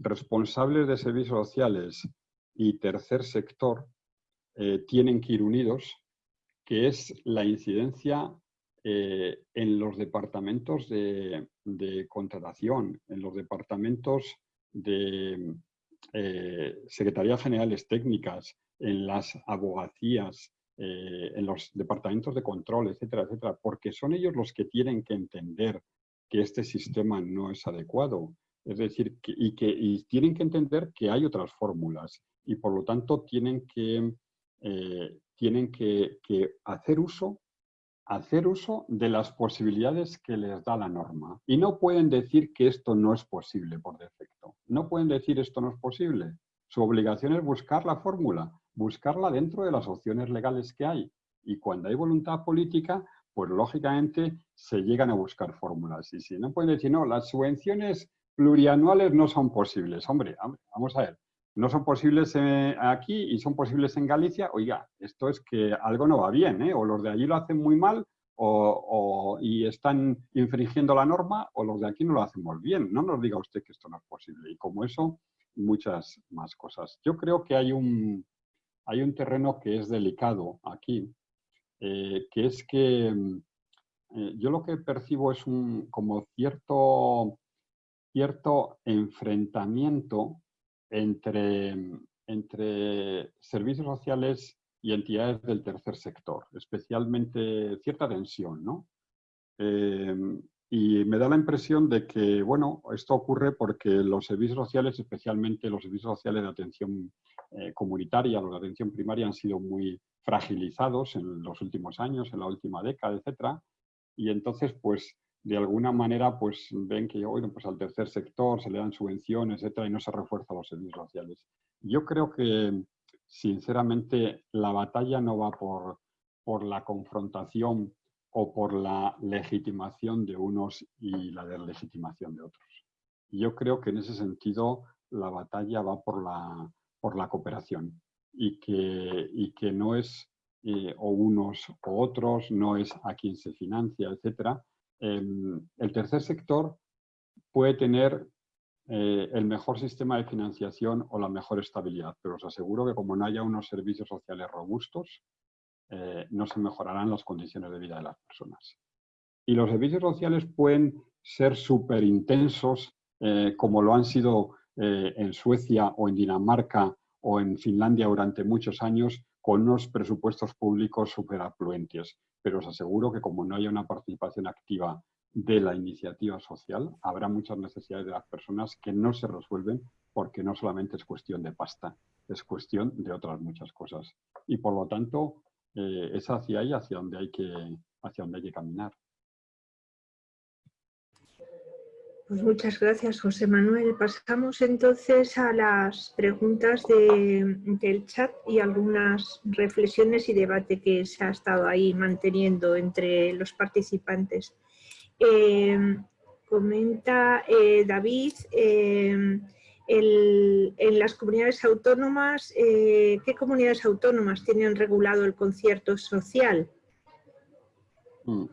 responsables de servicios sociales y tercer sector eh, tienen que ir unidos, que es la incidencia eh, en los departamentos de, contratación, en los departamentos de eh, Secretarías Generales Técnicas, en las abogacías, en los departamentos de control, etcétera, etcétera, porque son ellos los que tienen que entender que este sistema no es adecuado, es decir, y que tienen que entender que hay otras fórmulas y por lo tanto tienen que, eh, tienen que, hacer, uso, hacer uso de las posibilidades que les da la norma. Y no pueden decir que esto no es posible por defecto. No pueden decir esto no es posible. Su obligación es buscar la fórmula, buscarla dentro de las opciones legales que hay. Y cuando hay voluntad política, pues lógicamente se llegan a buscar fórmulas. Y si no pueden decir, no, las subvenciones plurianuales no son posibles. Hombre, vamos a ver, no son posibles aquí y son posibles en Galicia. Oiga, esto es que algo no va bien, ¿eh? o los de allí lo hacen muy mal o, y están infringiendo la norma o los de aquí no lo hacemos bien. No nos diga usted que esto no es posible. Y como eso, muchas más cosas. Yo creo que hay un, hay un terreno que es delicado aquí, eh, que es que eh, yo lo que percibo es un como cierto, cierto enfrentamiento entre, entre servicios sociales y entidades del tercer sector, especialmente cierta tensión, ¿no? Eh, y me da la impresión de que, bueno, esto ocurre porque los servicios sociales, especialmente los servicios sociales de atención eh, comunitaria, los de atención primaria, han sido muy fragilizados en los últimos años, en la última década, etcétera. Y entonces, pues, de alguna manera, pues, ven que, bueno, pues al tercer sector se le dan subvenciones, etcétera, y no se refuerzan los servicios sociales. Yo creo que, sinceramente, la batalla no va por, por la confrontación o por la legitimación de unos y la deslegitimación de otros. Yo creo que en ese sentido la batalla va por la, por la cooperación y que, y que no es eh, o unos o otros, no es a quien se financia, etc. El tercer sector puede tener eh, el mejor sistema de financiación o la mejor estabilidad, pero os aseguro que como no haya unos servicios sociales robustos, eh, no se mejorarán las condiciones de vida de las personas. Y los servicios sociales pueden ser súper intensos, eh, como lo han sido en Suecia o en Dinamarca o en Finlandia durante muchos años, con unos presupuestos públicos súper afluentes. Pero os aseguro que como no haya una participación activa de la iniciativa social, habrá muchas necesidades de las personas que no se resuelven porque no solamente es cuestión de pasta, es cuestión de otras muchas cosas. Y por lo tanto, eh, es hacia ahí hacia donde hay que, hacia donde hay que caminar. Pues muchas gracias, José Manuel. Pasamos entonces a las preguntas del chat y algunas reflexiones y debate que se ha estado ahí manteniendo entre los participantes. Eh, comenta eh, David, en las comunidades autónomas, eh, ¿qué comunidades autónomas tienen regulado el concierto social? Mm.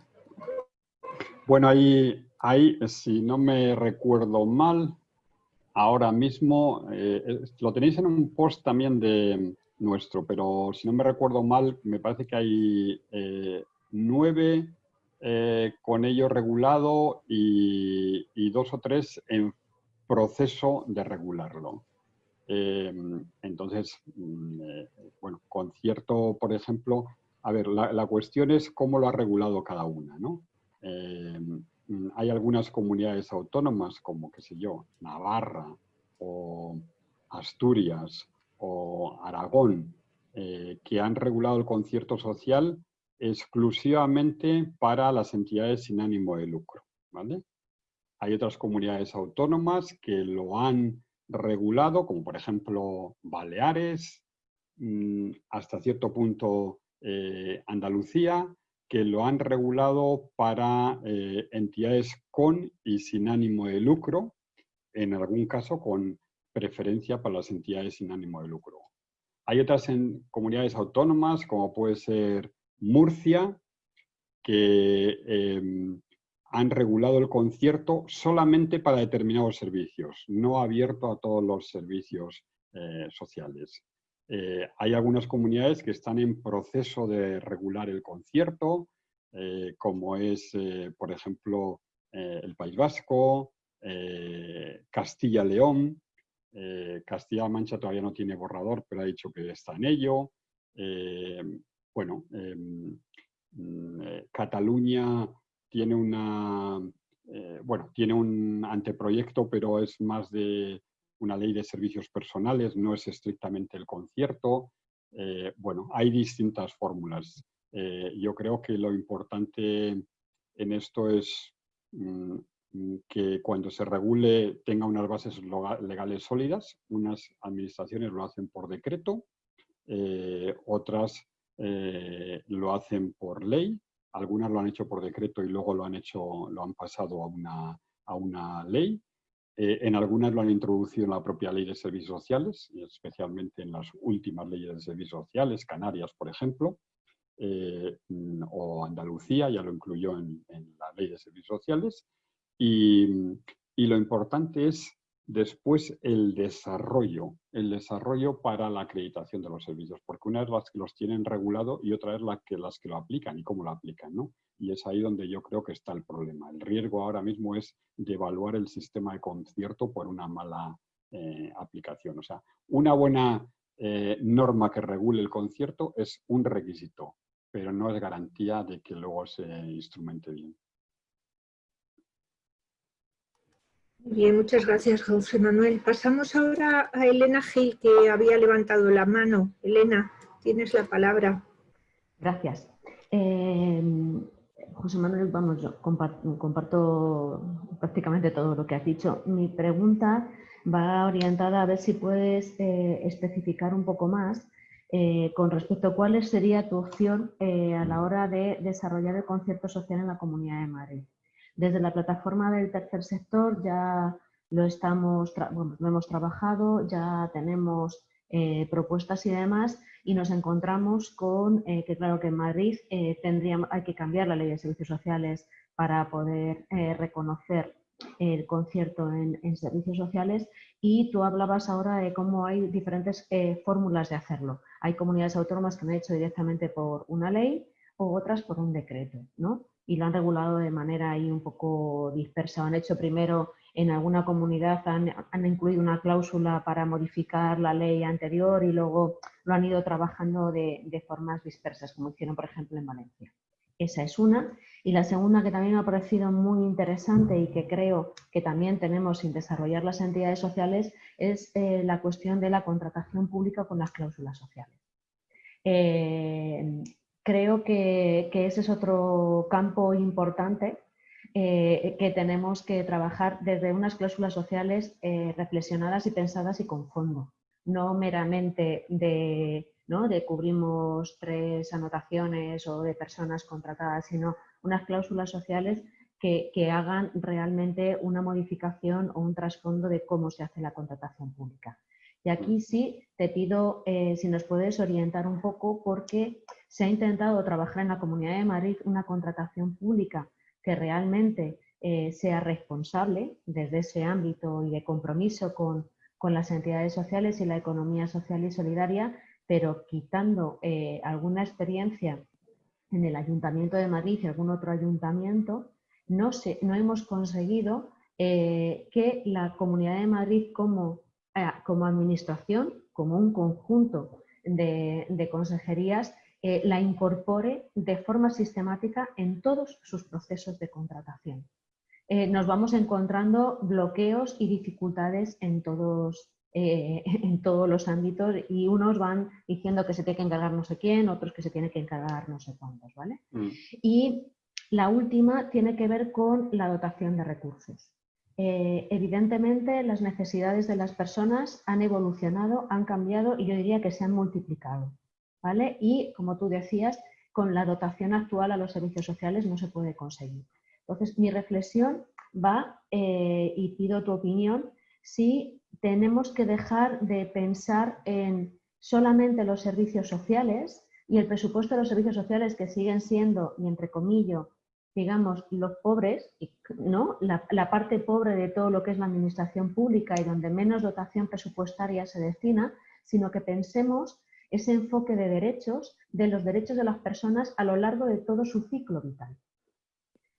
Bueno, ahí, ahí, si no me recuerdo mal, ahora mismo, eh, lo tenéis en un post también de nuestro, pero si no me recuerdo mal, me parece que hay eh, nueve con ello regulado y, dos o tres en proceso de regularlo. Em, entonces, mm, eh, bueno, concierto, por ejemplo, a ver, la, cuestión es cómo lo ha regulado cada una, ¿no? Mm, hay algunas comunidades autónomas, como, qué sé yo, Navarra o Asturias o Aragón, eh, que han regulado el concierto social exclusivamente para las entidades sin ánimo de lucro. Hay otras comunidades autónomas que lo han regulado, como por ejemplo Baleares, mm, hasta cierto punto eh, Andalucía, que lo han regulado para eh, entidades con y sin ánimo de lucro, en algún caso con preferencia para las entidades sin ánimo de lucro. Hay otras comunidades autónomas, como puede ser Murcia, que em, han regulado el concierto solamente para determinados servicios, no abierto a todos los servicios eh, sociales. Eh, hay algunas comunidades que están en proceso de regular el concierto, eh, como es, por ejemplo, el País Vasco, Castilla-León, Castilla-La Mancha todavía no tiene borrador, pero ha dicho que está en ello. bueno, mm, Cataluña tiene una, eh, bueno, tiene un anteproyecto, pero es más de una ley de servicios personales, no es estrictamente el concierto. Eh, bueno, hay distintas fórmulas. Eh, yo creo que lo importante en esto es mm, que cuando se regule tenga unas bases legales sólidas. Unas administraciones lo hacen por decreto, otras eh, lo hacen por ley, algunas lo han hecho por decreto y luego lo han, hecho, lo han pasado a una, a una ley. Eh, en algunas lo han introducido en la propia ley de servicios sociales, especialmente en las últimas leyes de servicios sociales, Canarias, por ejemplo, eh, o Andalucía ya lo incluyó en, la ley de servicios sociales. Y lo importante es Después, el desarrollo, el desarrollo para la acreditación de los servicios, porque una es las que los tienen regulado y otra es la que, las que lo aplican y cómo lo aplican, ¿no? Y es ahí donde yo creo que está el problema. El riesgo ahora mismo es de evaluar el sistema de concierto por una mala eh, aplicación. O sea, una buena eh, norma que regule el concierto es un requisito, pero no es garantía de que luego se instrumente bien. Bien, muchas gracias, José Manuel. Pasamos ahora a Elena Gil, que había levantado la mano. Elena, tienes la palabra. Gracias. Eh, José Manuel, vamos, yo comparto, prácticamente todo lo que has dicho. Mi pregunta va orientada a ver si puedes eh, especificar un poco más eh, con respecto a cuál sería tu opción a la hora de desarrollar el concierto social en la Comunidad de Madrid. Desde la plataforma del tercer sector ya lo, estamos, lo hemos trabajado, ya tenemos eh, propuestas y demás y nos encontramos con eh, que claro que en Madrid eh, tendríamos, hay que cambiar la ley de servicios sociales para poder reconocer el concierto en, servicios sociales y tú hablabas ahora de cómo hay diferentes fórmulas de hacerlo. Hay comunidades autónomas que han hecho directamente por una ley o otras por un decreto, ¿no? Y lo han regulado de manera ahí un poco dispersa. Han hecho primero en alguna comunidad, han, incluido una cláusula para modificar la ley anterior y luego lo han ido trabajando de, formas dispersas, como hicieron por ejemplo en Valencia. Esa es una. Y la segunda que también me ha parecido muy interesante y que creo que también tenemos sin desarrollar las entidades sociales es eh, la cuestión de la contratación pública con las cláusulas sociales. Eh, creo que, ese es otro campo importante eh, que tenemos que trabajar desde unas cláusulas sociales eh, reflexionadas y pensadas y con fondo, no meramente de, ¿no? de cubrimos tres anotaciones o de personas contratadas, sino unas cláusulas sociales que, hagan realmente una modificación o un trasfondo de cómo se hace la contratación pública. Y aquí sí te pido eh, si nos puedes orientar un poco porque se ha intentado trabajar en la Comunidad de Madrid una contratación pública que realmente eh, sea responsable desde ese ámbito y de compromiso con, las entidades sociales y la economía social y solidaria, pero quitando eh, alguna experiencia en el Ayuntamiento de Madrid y algún otro ayuntamiento, no, no hemos conseguido eh, que la Comunidad de Madrid como, como administración, como un conjunto de consejerías, eh, la incorpore de forma sistemática en todos sus procesos de contratación. Eh, nos vamos encontrando bloqueos y dificultades en todos, eh, en todos los ámbitos y unos van diciendo que se tiene que encargar no sé quién, otros que se tiene que encargar no sé cuántos. ¿vale? Mm. Y la última tiene que ver con la dotación de recursos. evidentemente las necesidades de las personas han evolucionado, han cambiado y yo diría que se han multiplicado. Y, como tú decías, con la dotación actual a los servicios sociales no se puede conseguir. Entonces, mi reflexión va, eh, y pido tu opinión, si tenemos que dejar de pensar en solamente los servicios sociales y el presupuesto de los servicios sociales que siguen siendo, y entre comillas, digamos, los pobres, ¿no? La, la, parte pobre de todo lo que es la administración pública y donde menos dotación presupuestaria se destina, sino que pensemos ese enfoque de derechos, de los derechos de las personas a lo largo de todo su ciclo vital.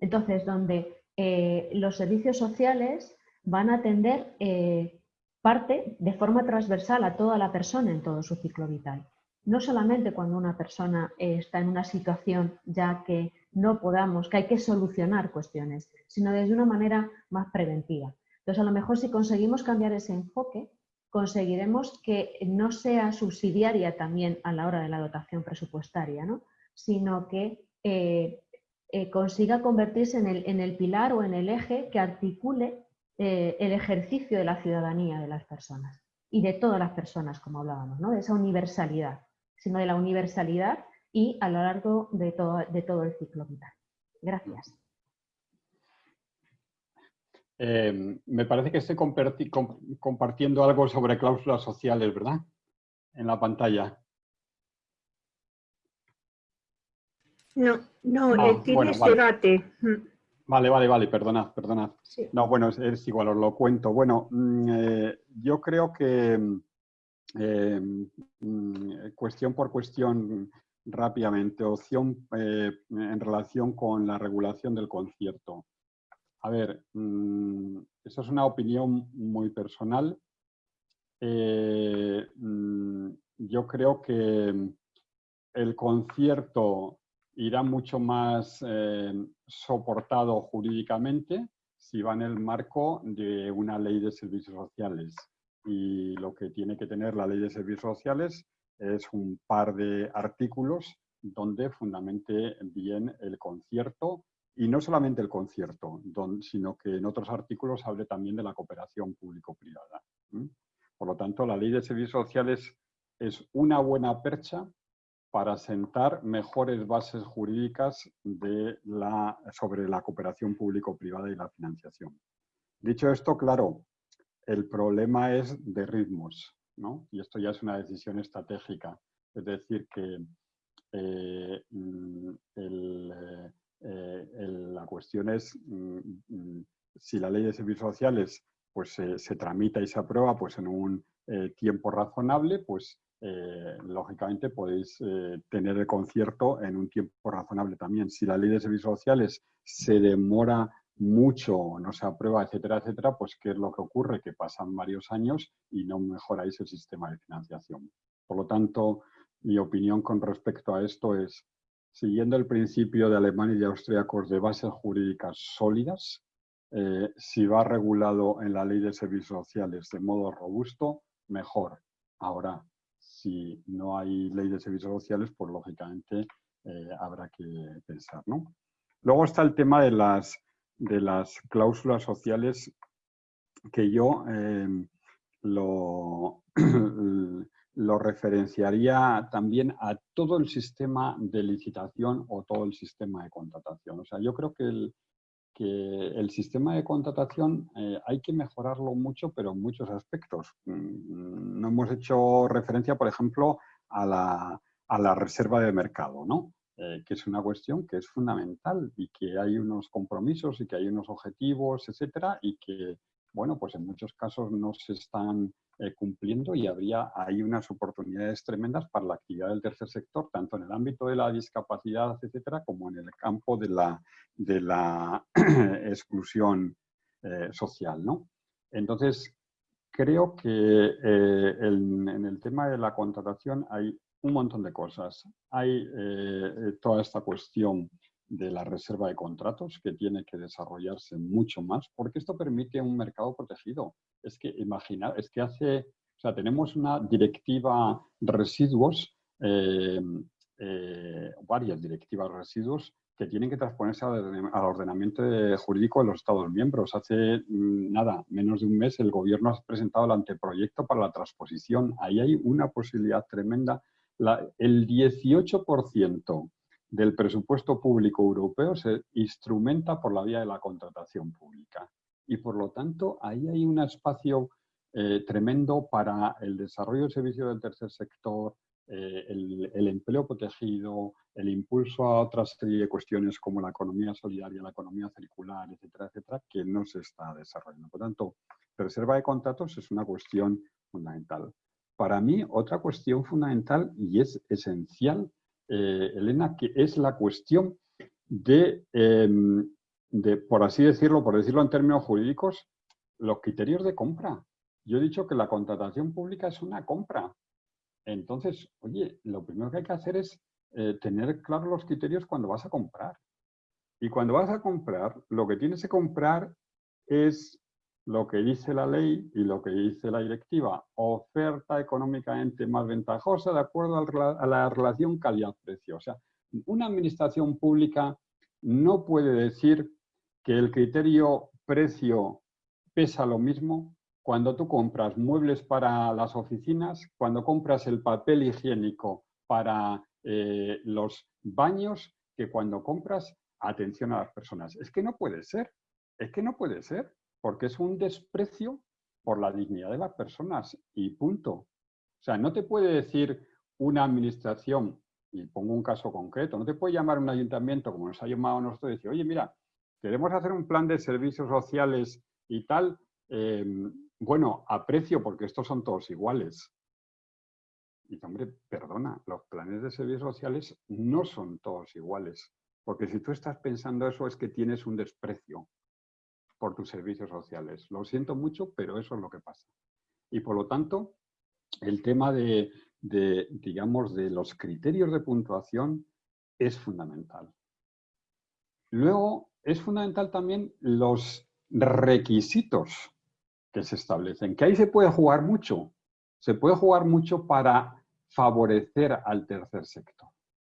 Entonces, donde eh, los servicios sociales van a atender eh, parte de forma transversal a toda la persona en todo su ciclo vital. No solamente cuando una persona está en una situación ya que no podamos, que hay que solucionar cuestiones, sino desde una manera más preventiva. Entonces, a lo mejor si conseguimos cambiar ese enfoque, conseguiremos que no sea subsidiaria también a la hora de la dotación presupuestaria, sino que eh, eh, consiga convertirse en el, pilar o en el eje que articule eh, el ejercicio de la ciudadanía de las personas y de todas las personas, como hablábamos, ¿no? de esa universalidad, sino de la universalidad y a lo largo de todo, de todo el ciclo vital. Gracias. Eh, me parece que estoy compartiendo algo sobre cláusulas sociales, ¿verdad? En la pantalla. No, no, ah, eh, tienes debate. Mm. Vale, vale, vale, perdonad, perdonad. No, bueno, es, igual, os lo cuento. Bueno, mm, eh, yo creo que mm, cuestión por cuestión rápidamente, opción en relación con la regulación del concierto. A ver, mm, eso es una opinión muy personal. Eh, mm, yo creo que el concierto irá mucho más eh, soportado jurídicamente si va en el marco de una ley de servicios sociales. Y lo que tiene que tener la ley de servicios sociales es un par de artículos donde fundamente bien el concierto y no solamente el concierto, sino que en otros artículos hable también de la cooperación público-privada. Por lo tanto, la ley de servicios sociales es una buena percha para sentar mejores bases jurídicas de la, sobre la cooperación público-privada y la financiación. Dicho esto, claro, el problema es de ritmos, ¿no? y esto ya es una decisión estratégica. Es decir, que eh, mm, el, eh, la cuestión es mm, mm, si la ley de servicios sociales pues, se tramita y se aprueba pues, en un eh, tiempo razonable, pues eh, lógicamente podéis tener el concierto en un tiempo razonable también. Si la ley de servicios sociales se demora mucho, no se aprueba, etcétera, etcétera, pues ¿qué es lo que ocurre? Que pasan varios años y no mejoráis el sistema de financiación. Por lo tanto, mi opinión con respecto a esto es siguiendo el principio de Alemania y de austríacos de bases jurídicas sólidas, eh, si va regulado en la ley de servicios sociales de modo robusto, mejor. Ahora, si no hay ley de servicios sociales, pues lógicamente eh, habrá que pensar. ¿no? Luego está el tema de las, de las cláusulas sociales que yo eh, lo, lo referenciaría también a todo el sistema de licitación o todo el sistema de contratación. O sea, yo creo que el, que el sistema de contratación eh, hay que mejorarlo mucho, pero en muchos aspectos. Mm, no hemos hecho referencia, por ejemplo, a la, a la reserva de mercado, ¿no? Eh, que es una cuestión que es fundamental y que hay unos compromisos y que hay unos objetivos, etcétera, y que, bueno, pues en muchos casos no se están eh, cumpliendo y habría hay unas oportunidades tremendas para la actividad del tercer sector, tanto en el ámbito de la discapacidad, etcétera, como en el campo de la, de la exclusión eh, social. ¿no? Entonces, creo que eh, en el tema de la contratación hay un montón de cosas. Hay toda esta cuestión de la reserva de contratos que tiene que desarrollarse mucho más, porque esto permite un mercado protegido. Es que imaginar, es que hace, o sea, tenemos una directiva residuos, eh, eh, varias directivas residuos que tienen que transponerse al ordenamiento jurídico de los Estados miembros. Hace mm, nada, menos de un mes, el gobierno ha presentado el anteproyecto para la transposición. Ahí hay una posibilidad tremenda. el 18% del presupuesto público europeo se instrumenta por la vía de la contratación pública. Y por lo tanto, ahí hay un espacio eh, tremendo para el desarrollo de servicios del tercer sector, eh, el, empleo protegido, el impulso a otra serie de cuestiones como la economía solidaria, la economía circular, etcétera, etcétera, que no se está desarrollando. Por tanto, reserva de contratos es una cuestión fundamental. Para mí, otra cuestión fundamental y es esencial eh, Elena, que es la cuestión em, de, por así decirlo, por decirlo en términos jurídicos, los criterios de compra. Yo he dicho que la contratación pública es una compra. Entonces, oye, lo primero que hay que hacer es eh, tener claros los criterios cuando vas a comprar. Y cuando vas a comprar, lo que tienes que comprar es lo que dice la ley y lo que dice la directiva, oferta económicamente más ventajosa de acuerdo a la relación calidad-precio. O sea, una administración pública no puede decir que el criterio precio pesa lo mismo cuando tú compras muebles para las oficinas, cuando compras el papel higiénico para eh, los baños que cuando compras atención a las personas. Es que no puede ser, es que no puede ser, porque es un desprecio por la dignidad de las personas y punto. O sea, no te puede decir una administración, y pongo un caso concreto, no te puede llamar un ayuntamiento como nos ha llamado nosotros y decir, oye, mira, queremos hacer un plan de servicios sociales y tal, em, bueno, a precio, porque estos son todos iguales. Y hombre, perdona, los planes de servicios sociales no son todos iguales. Porque si tú estás pensando eso es que tienes un desprecio por tus servicios sociales. Lo siento mucho, pero eso es lo que pasa. Y por lo tanto, el tema de, digamos, de los criterios de puntuación es fundamental. Luego, es fundamental también los requisitos que se establecen, que ahí se puede jugar mucho. Se puede jugar mucho para favorecer al tercer sector.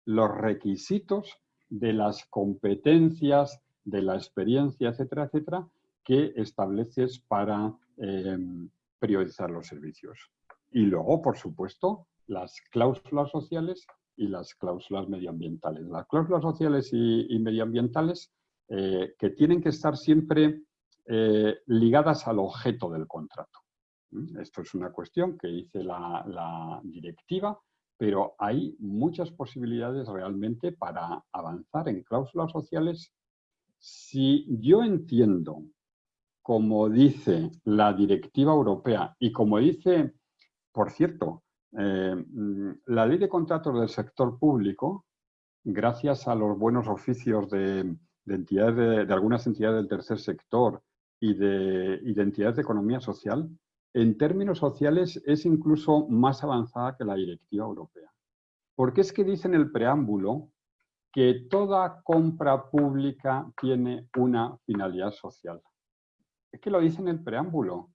Los requisitos de las competencias, de la experiencia, etcétera, etcétera, que estableces para em, priorizar los servicios. Y luego, por supuesto, las cláusulas sociales y las cláusulas medioambientales. Las cláusulas sociales y, medioambientales eh, que tienen que estar siempre eh, ligadas al objeto del contrato. ¿Mm? Esto es una cuestión que dice la directiva pero hay muchas posibilidades realmente para avanzar en cláusulas sociales si yo entiendo, como dice la directiva europea y como dice, por cierto, eh, mm, la ley de contratos del sector público, gracias a los buenos oficios de, entidades de, algunas entidades del tercer sector y de, y de entidades de economía social, en términos sociales es incluso más avanzada que la directiva europea. Porque es que dice en el preámbulo que toda compra pública tiene una finalidad social. Es que lo dice en el preámbulo.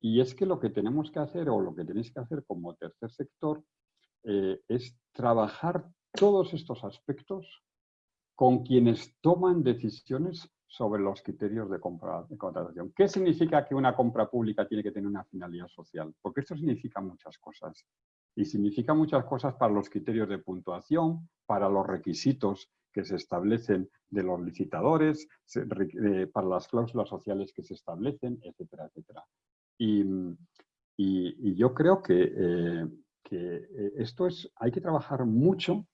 Y es que lo que tenemos que hacer, o lo que tenéis que hacer como tercer sector, eh, es trabajar todos estos aspectos con quienes toman decisiones sobre los criterios de, compra, de contratación. ¿Qué significa que una compra pública tiene que tener una finalidad social? Porque esto significa muchas cosas. Y significa muchas cosas para los criterios de puntuación, para los requisitos que se establecen de los licitadores, eh, para las cláusulas sociales que se establecen, etcétera, etcétera. Y, yo creo que, eh, eh, esto es, hay que trabajar mucho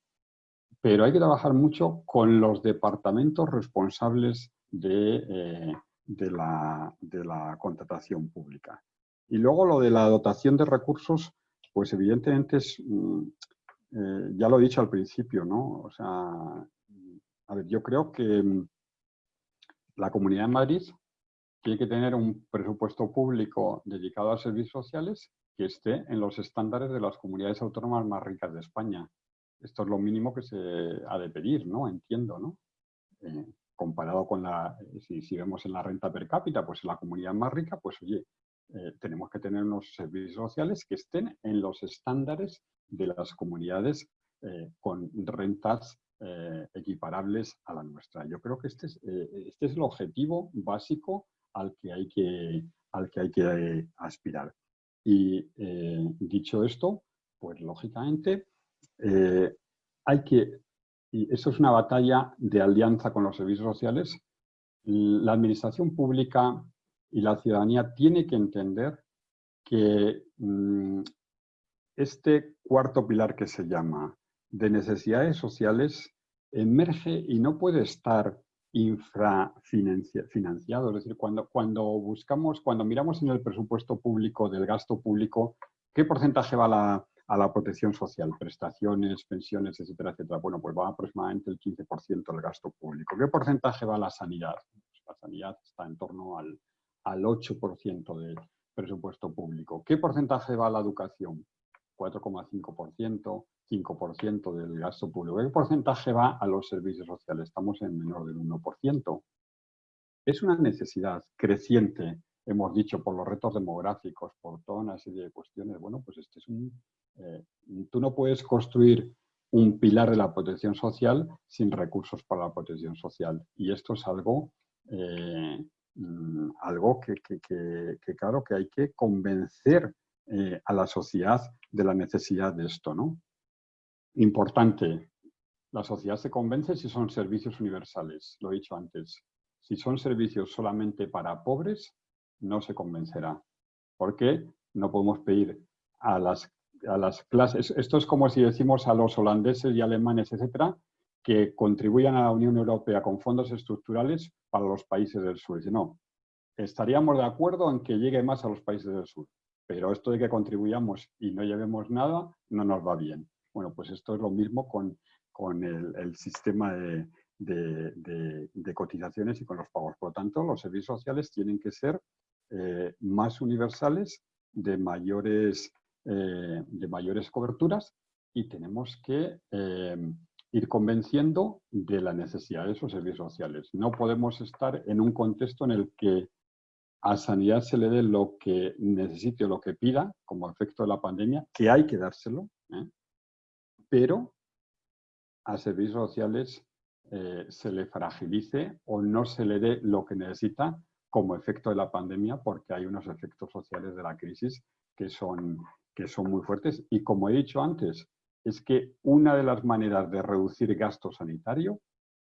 pero hay que trabajar mucho con los departamentos responsables eh, de, la, contratación pública. Y luego lo de la dotación de recursos, pues evidentemente es, mm, eh, ya lo he dicho al principio, ¿no? O sea, a ver, yo creo que mm, la Comunidad de Madrid tiene que tener un presupuesto público dedicado a servicios sociales que esté en los estándares de las comunidades autónomas más ricas de España. Esto es lo mínimo que se ha de pedir, ¿no? Entiendo, ¿no? Eh, comparado con la, si, vemos en la renta per cápita, pues en la comunidad más rica, pues oye, eh, tenemos que tener unos servicios sociales que estén en los estándares de las comunidades eh, con rentas eh, equiparables a la nuestra. Yo creo que este es, este es el objetivo básico al que hay que, al que, hay que aspirar. Y dicho esto, pues lógicamente hay que y eso es una batalla de alianza con los servicios sociales. La administración pública y la ciudadanía tiene que entender que mm, este cuarto pilar que se llama de necesidades sociales emerge y no puede estar infrafinanciado. Es decir, cuando, cuando buscamos, cuando miramos en el presupuesto público del gasto público, ¿qué porcentaje va a la protección social, prestaciones, pensiones, etcétera, etcétera. Bueno, pues va aproximadamente el 15% del gasto público. ¿Qué porcentaje va a la sanidad? Pues la sanidad está en torno al, al 8% del presupuesto público. ¿Qué porcentaje va a la educación? 4,5%, 5% del gasto público. ¿Qué porcentaje va a los servicios sociales? Estamos en menor del 1%. Es una necesidad creciente, hemos dicho, por los retos demográficos, por toda una serie de cuestiones. Bueno, pues este es un, eh, tú no puedes construir un pilar de la protección social sin recursos para la protección social. Y esto es algo, eh, mm, algo que, claro, que hay que convencer eh, a la sociedad de la necesidad de esto, ¿no? importante, la sociedad se convence si son servicios universales, lo he dicho antes. Si son servicios solamente para pobres, no se convencerá. Porque no podemos pedir a las, a las clases, esto es como si decimos a los holandeses y alemanes, etcétera, que contribuyan a la Unión Europea con fondos estructurales para los países del sur. no, estaríamos de acuerdo en que llegue más a los países del sur, pero esto de que contribuyamos y no llevemos nada no nos va bien. Bueno, pues esto es lo mismo con, con el, sistema de, de, cotizaciones y con los pagos. Por lo tanto, los servicios sociales tienen que ser eh, más universales, de mayores, eh, de mayores coberturas y tenemos que eh, ir convenciendo de la necesidad de esos servicios sociales. No podemos estar en un contexto en el que a sanidad se le dé lo que necesite o lo que pida como efecto de la pandemia, que hay que dárselo, ¿eh? pero a servicios sociales eh, se le fragilice o no se le dé lo que necesita como efecto de la pandemia porque hay unos efectos sociales de la crisis que son, que son muy fuertes. Y como he dicho antes, es que una de las maneras de reducir gasto sanitario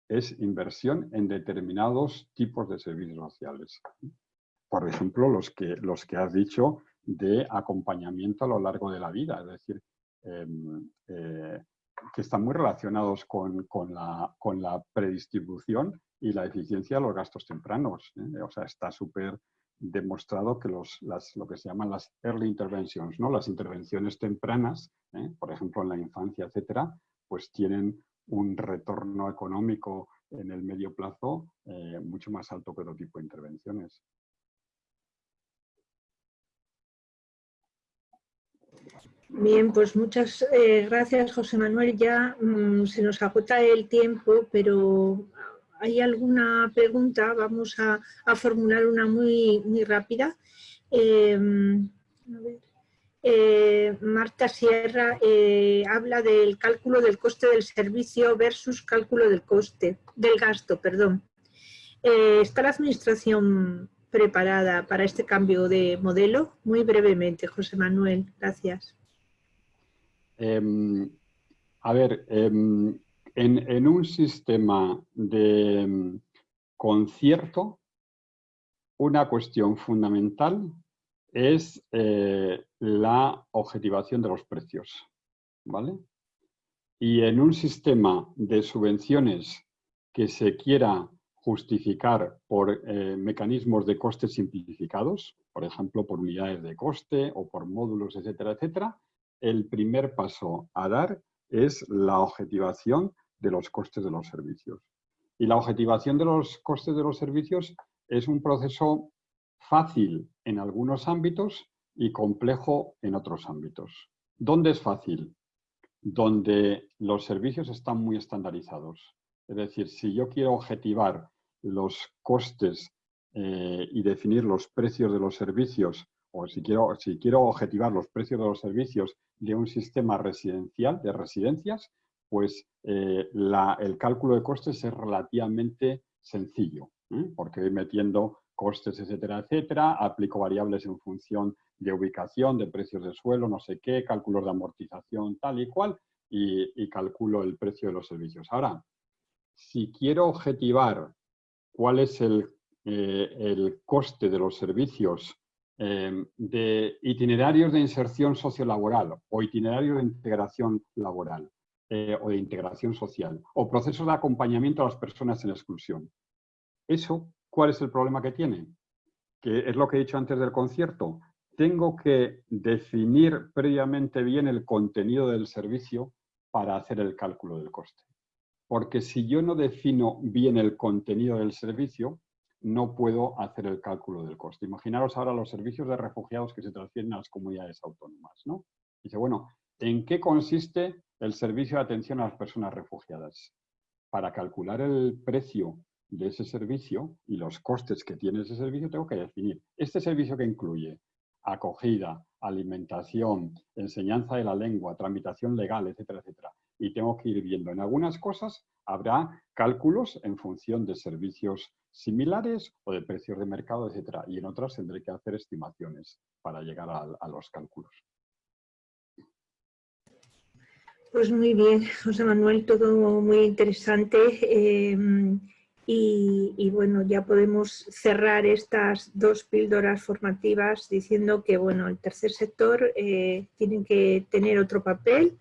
es inversión en determinados tipos de servicios sociales. Por ejemplo, los que, los que has dicho de acompañamiento a lo largo de la vida, es decir, em, eh, que están muy relacionados con, la, con, la, predistribución y la eficiencia de los gastos tempranos. ¿eh? O sea, está súper demostrado que los, las, lo que se llaman las early interventions, ¿no? las intervenciones tempranas, ¿eh? por ejemplo en la infancia, etcétera, pues tienen un retorno económico en el medio plazo eh, mucho más alto que otro tipo de intervenciones. Bien, pues muchas eh, gracias José Manuel. Ya mm, se nos agota el tiempo, pero ¿Hay alguna pregunta? Vamos a, formular una muy, muy rápida. Em, eh, Marta Sierra eh, habla del cálculo del coste del servicio versus cálculo del coste, del gasto, perdón. Eh, ¿Está la administración preparada para este cambio de modelo? Muy brevemente, José Manuel, gracias. Em, a ver, en, un sistema de mm, concierto, una cuestión fundamental es eh, la objetivación de los precios. ¿vale? Y en un sistema de subvenciones que se quiera justificar por eh, mecanismos de costes simplificados, por ejemplo, por unidades de coste o por módulos, etcétera, etcétera, el primer paso a dar es la objetivación de los costes de los servicios. Y la objetivación de los costes de los servicios es un proceso fácil en algunos ámbitos y complejo en otros ámbitos. ¿Dónde es fácil? Donde los servicios están muy estandarizados. Es decir, si yo quiero objetivar los costes eh, y definir los precios de los servicios, o si quiero, si quiero objetivar los precios de los servicios de un sistema residencial, de residencias, pues eh, el cálculo de costes es relativamente sencillo, ¿eh? porque voy metiendo costes, etcétera, etcétera, aplico variables en función de ubicación, de precios de suelo, no sé qué, cálculos de amortización, tal y cual, y, calculo el precio de los servicios. Ahora, si quiero objetivar cuál es el, eh, coste de los servicios de itinerarios de inserción sociolaboral o itinerarios de integración laboral, eh, o de integración social, o procesos de acompañamiento a las personas en exclusión. Eso, ¿cuál es el problema que tiene? Que es lo que he dicho antes del concierto. Tengo que definir previamente bien el contenido del servicio para hacer el cálculo del coste. Porque si yo no defino bien el contenido del servicio, no puedo hacer el cálculo del coste. Imaginaros ahora los servicios de refugiados que se transfieren a las comunidades autónomas. ¿no? Dice, bueno, ¿en qué consiste el servicio de atención a las personas refugiadas. Para calcular el precio de ese servicio y los costes que tiene ese servicio, tengo que definir este servicio que incluye acogida, alimentación, enseñanza de la lengua, tramitación legal, etcétera, etcétera. Y tengo que ir viendo. En algunas cosas habrá cálculos en función de servicios similares o de precios de mercado, etcétera. Y en otras tendré que hacer estimaciones para llegar a los cálculos. Pues muy bien, José Manuel, todo muy interesante. Em, y, bueno, ya podemos cerrar estas dos píldoras formativas diciendo que bueno, el tercer sector eh, tiene que tener otro papel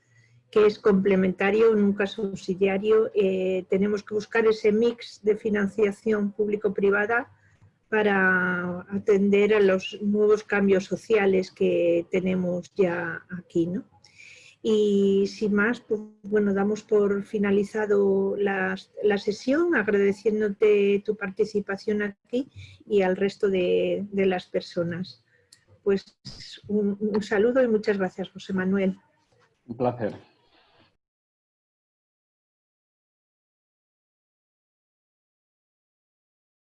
que es complementario, nunca subsidiario. Eh, tenemos que buscar ese mix de financiación público-privada para atender a los nuevos cambios sociales que tenemos ya aquí. ¿no? Y sin más, pues, bueno, damos por finalizado la, sesión, agradeciéndote tu participación aquí y al resto de, las personas. Pues un, un saludo y muchas gracias, José Manuel. Un placer.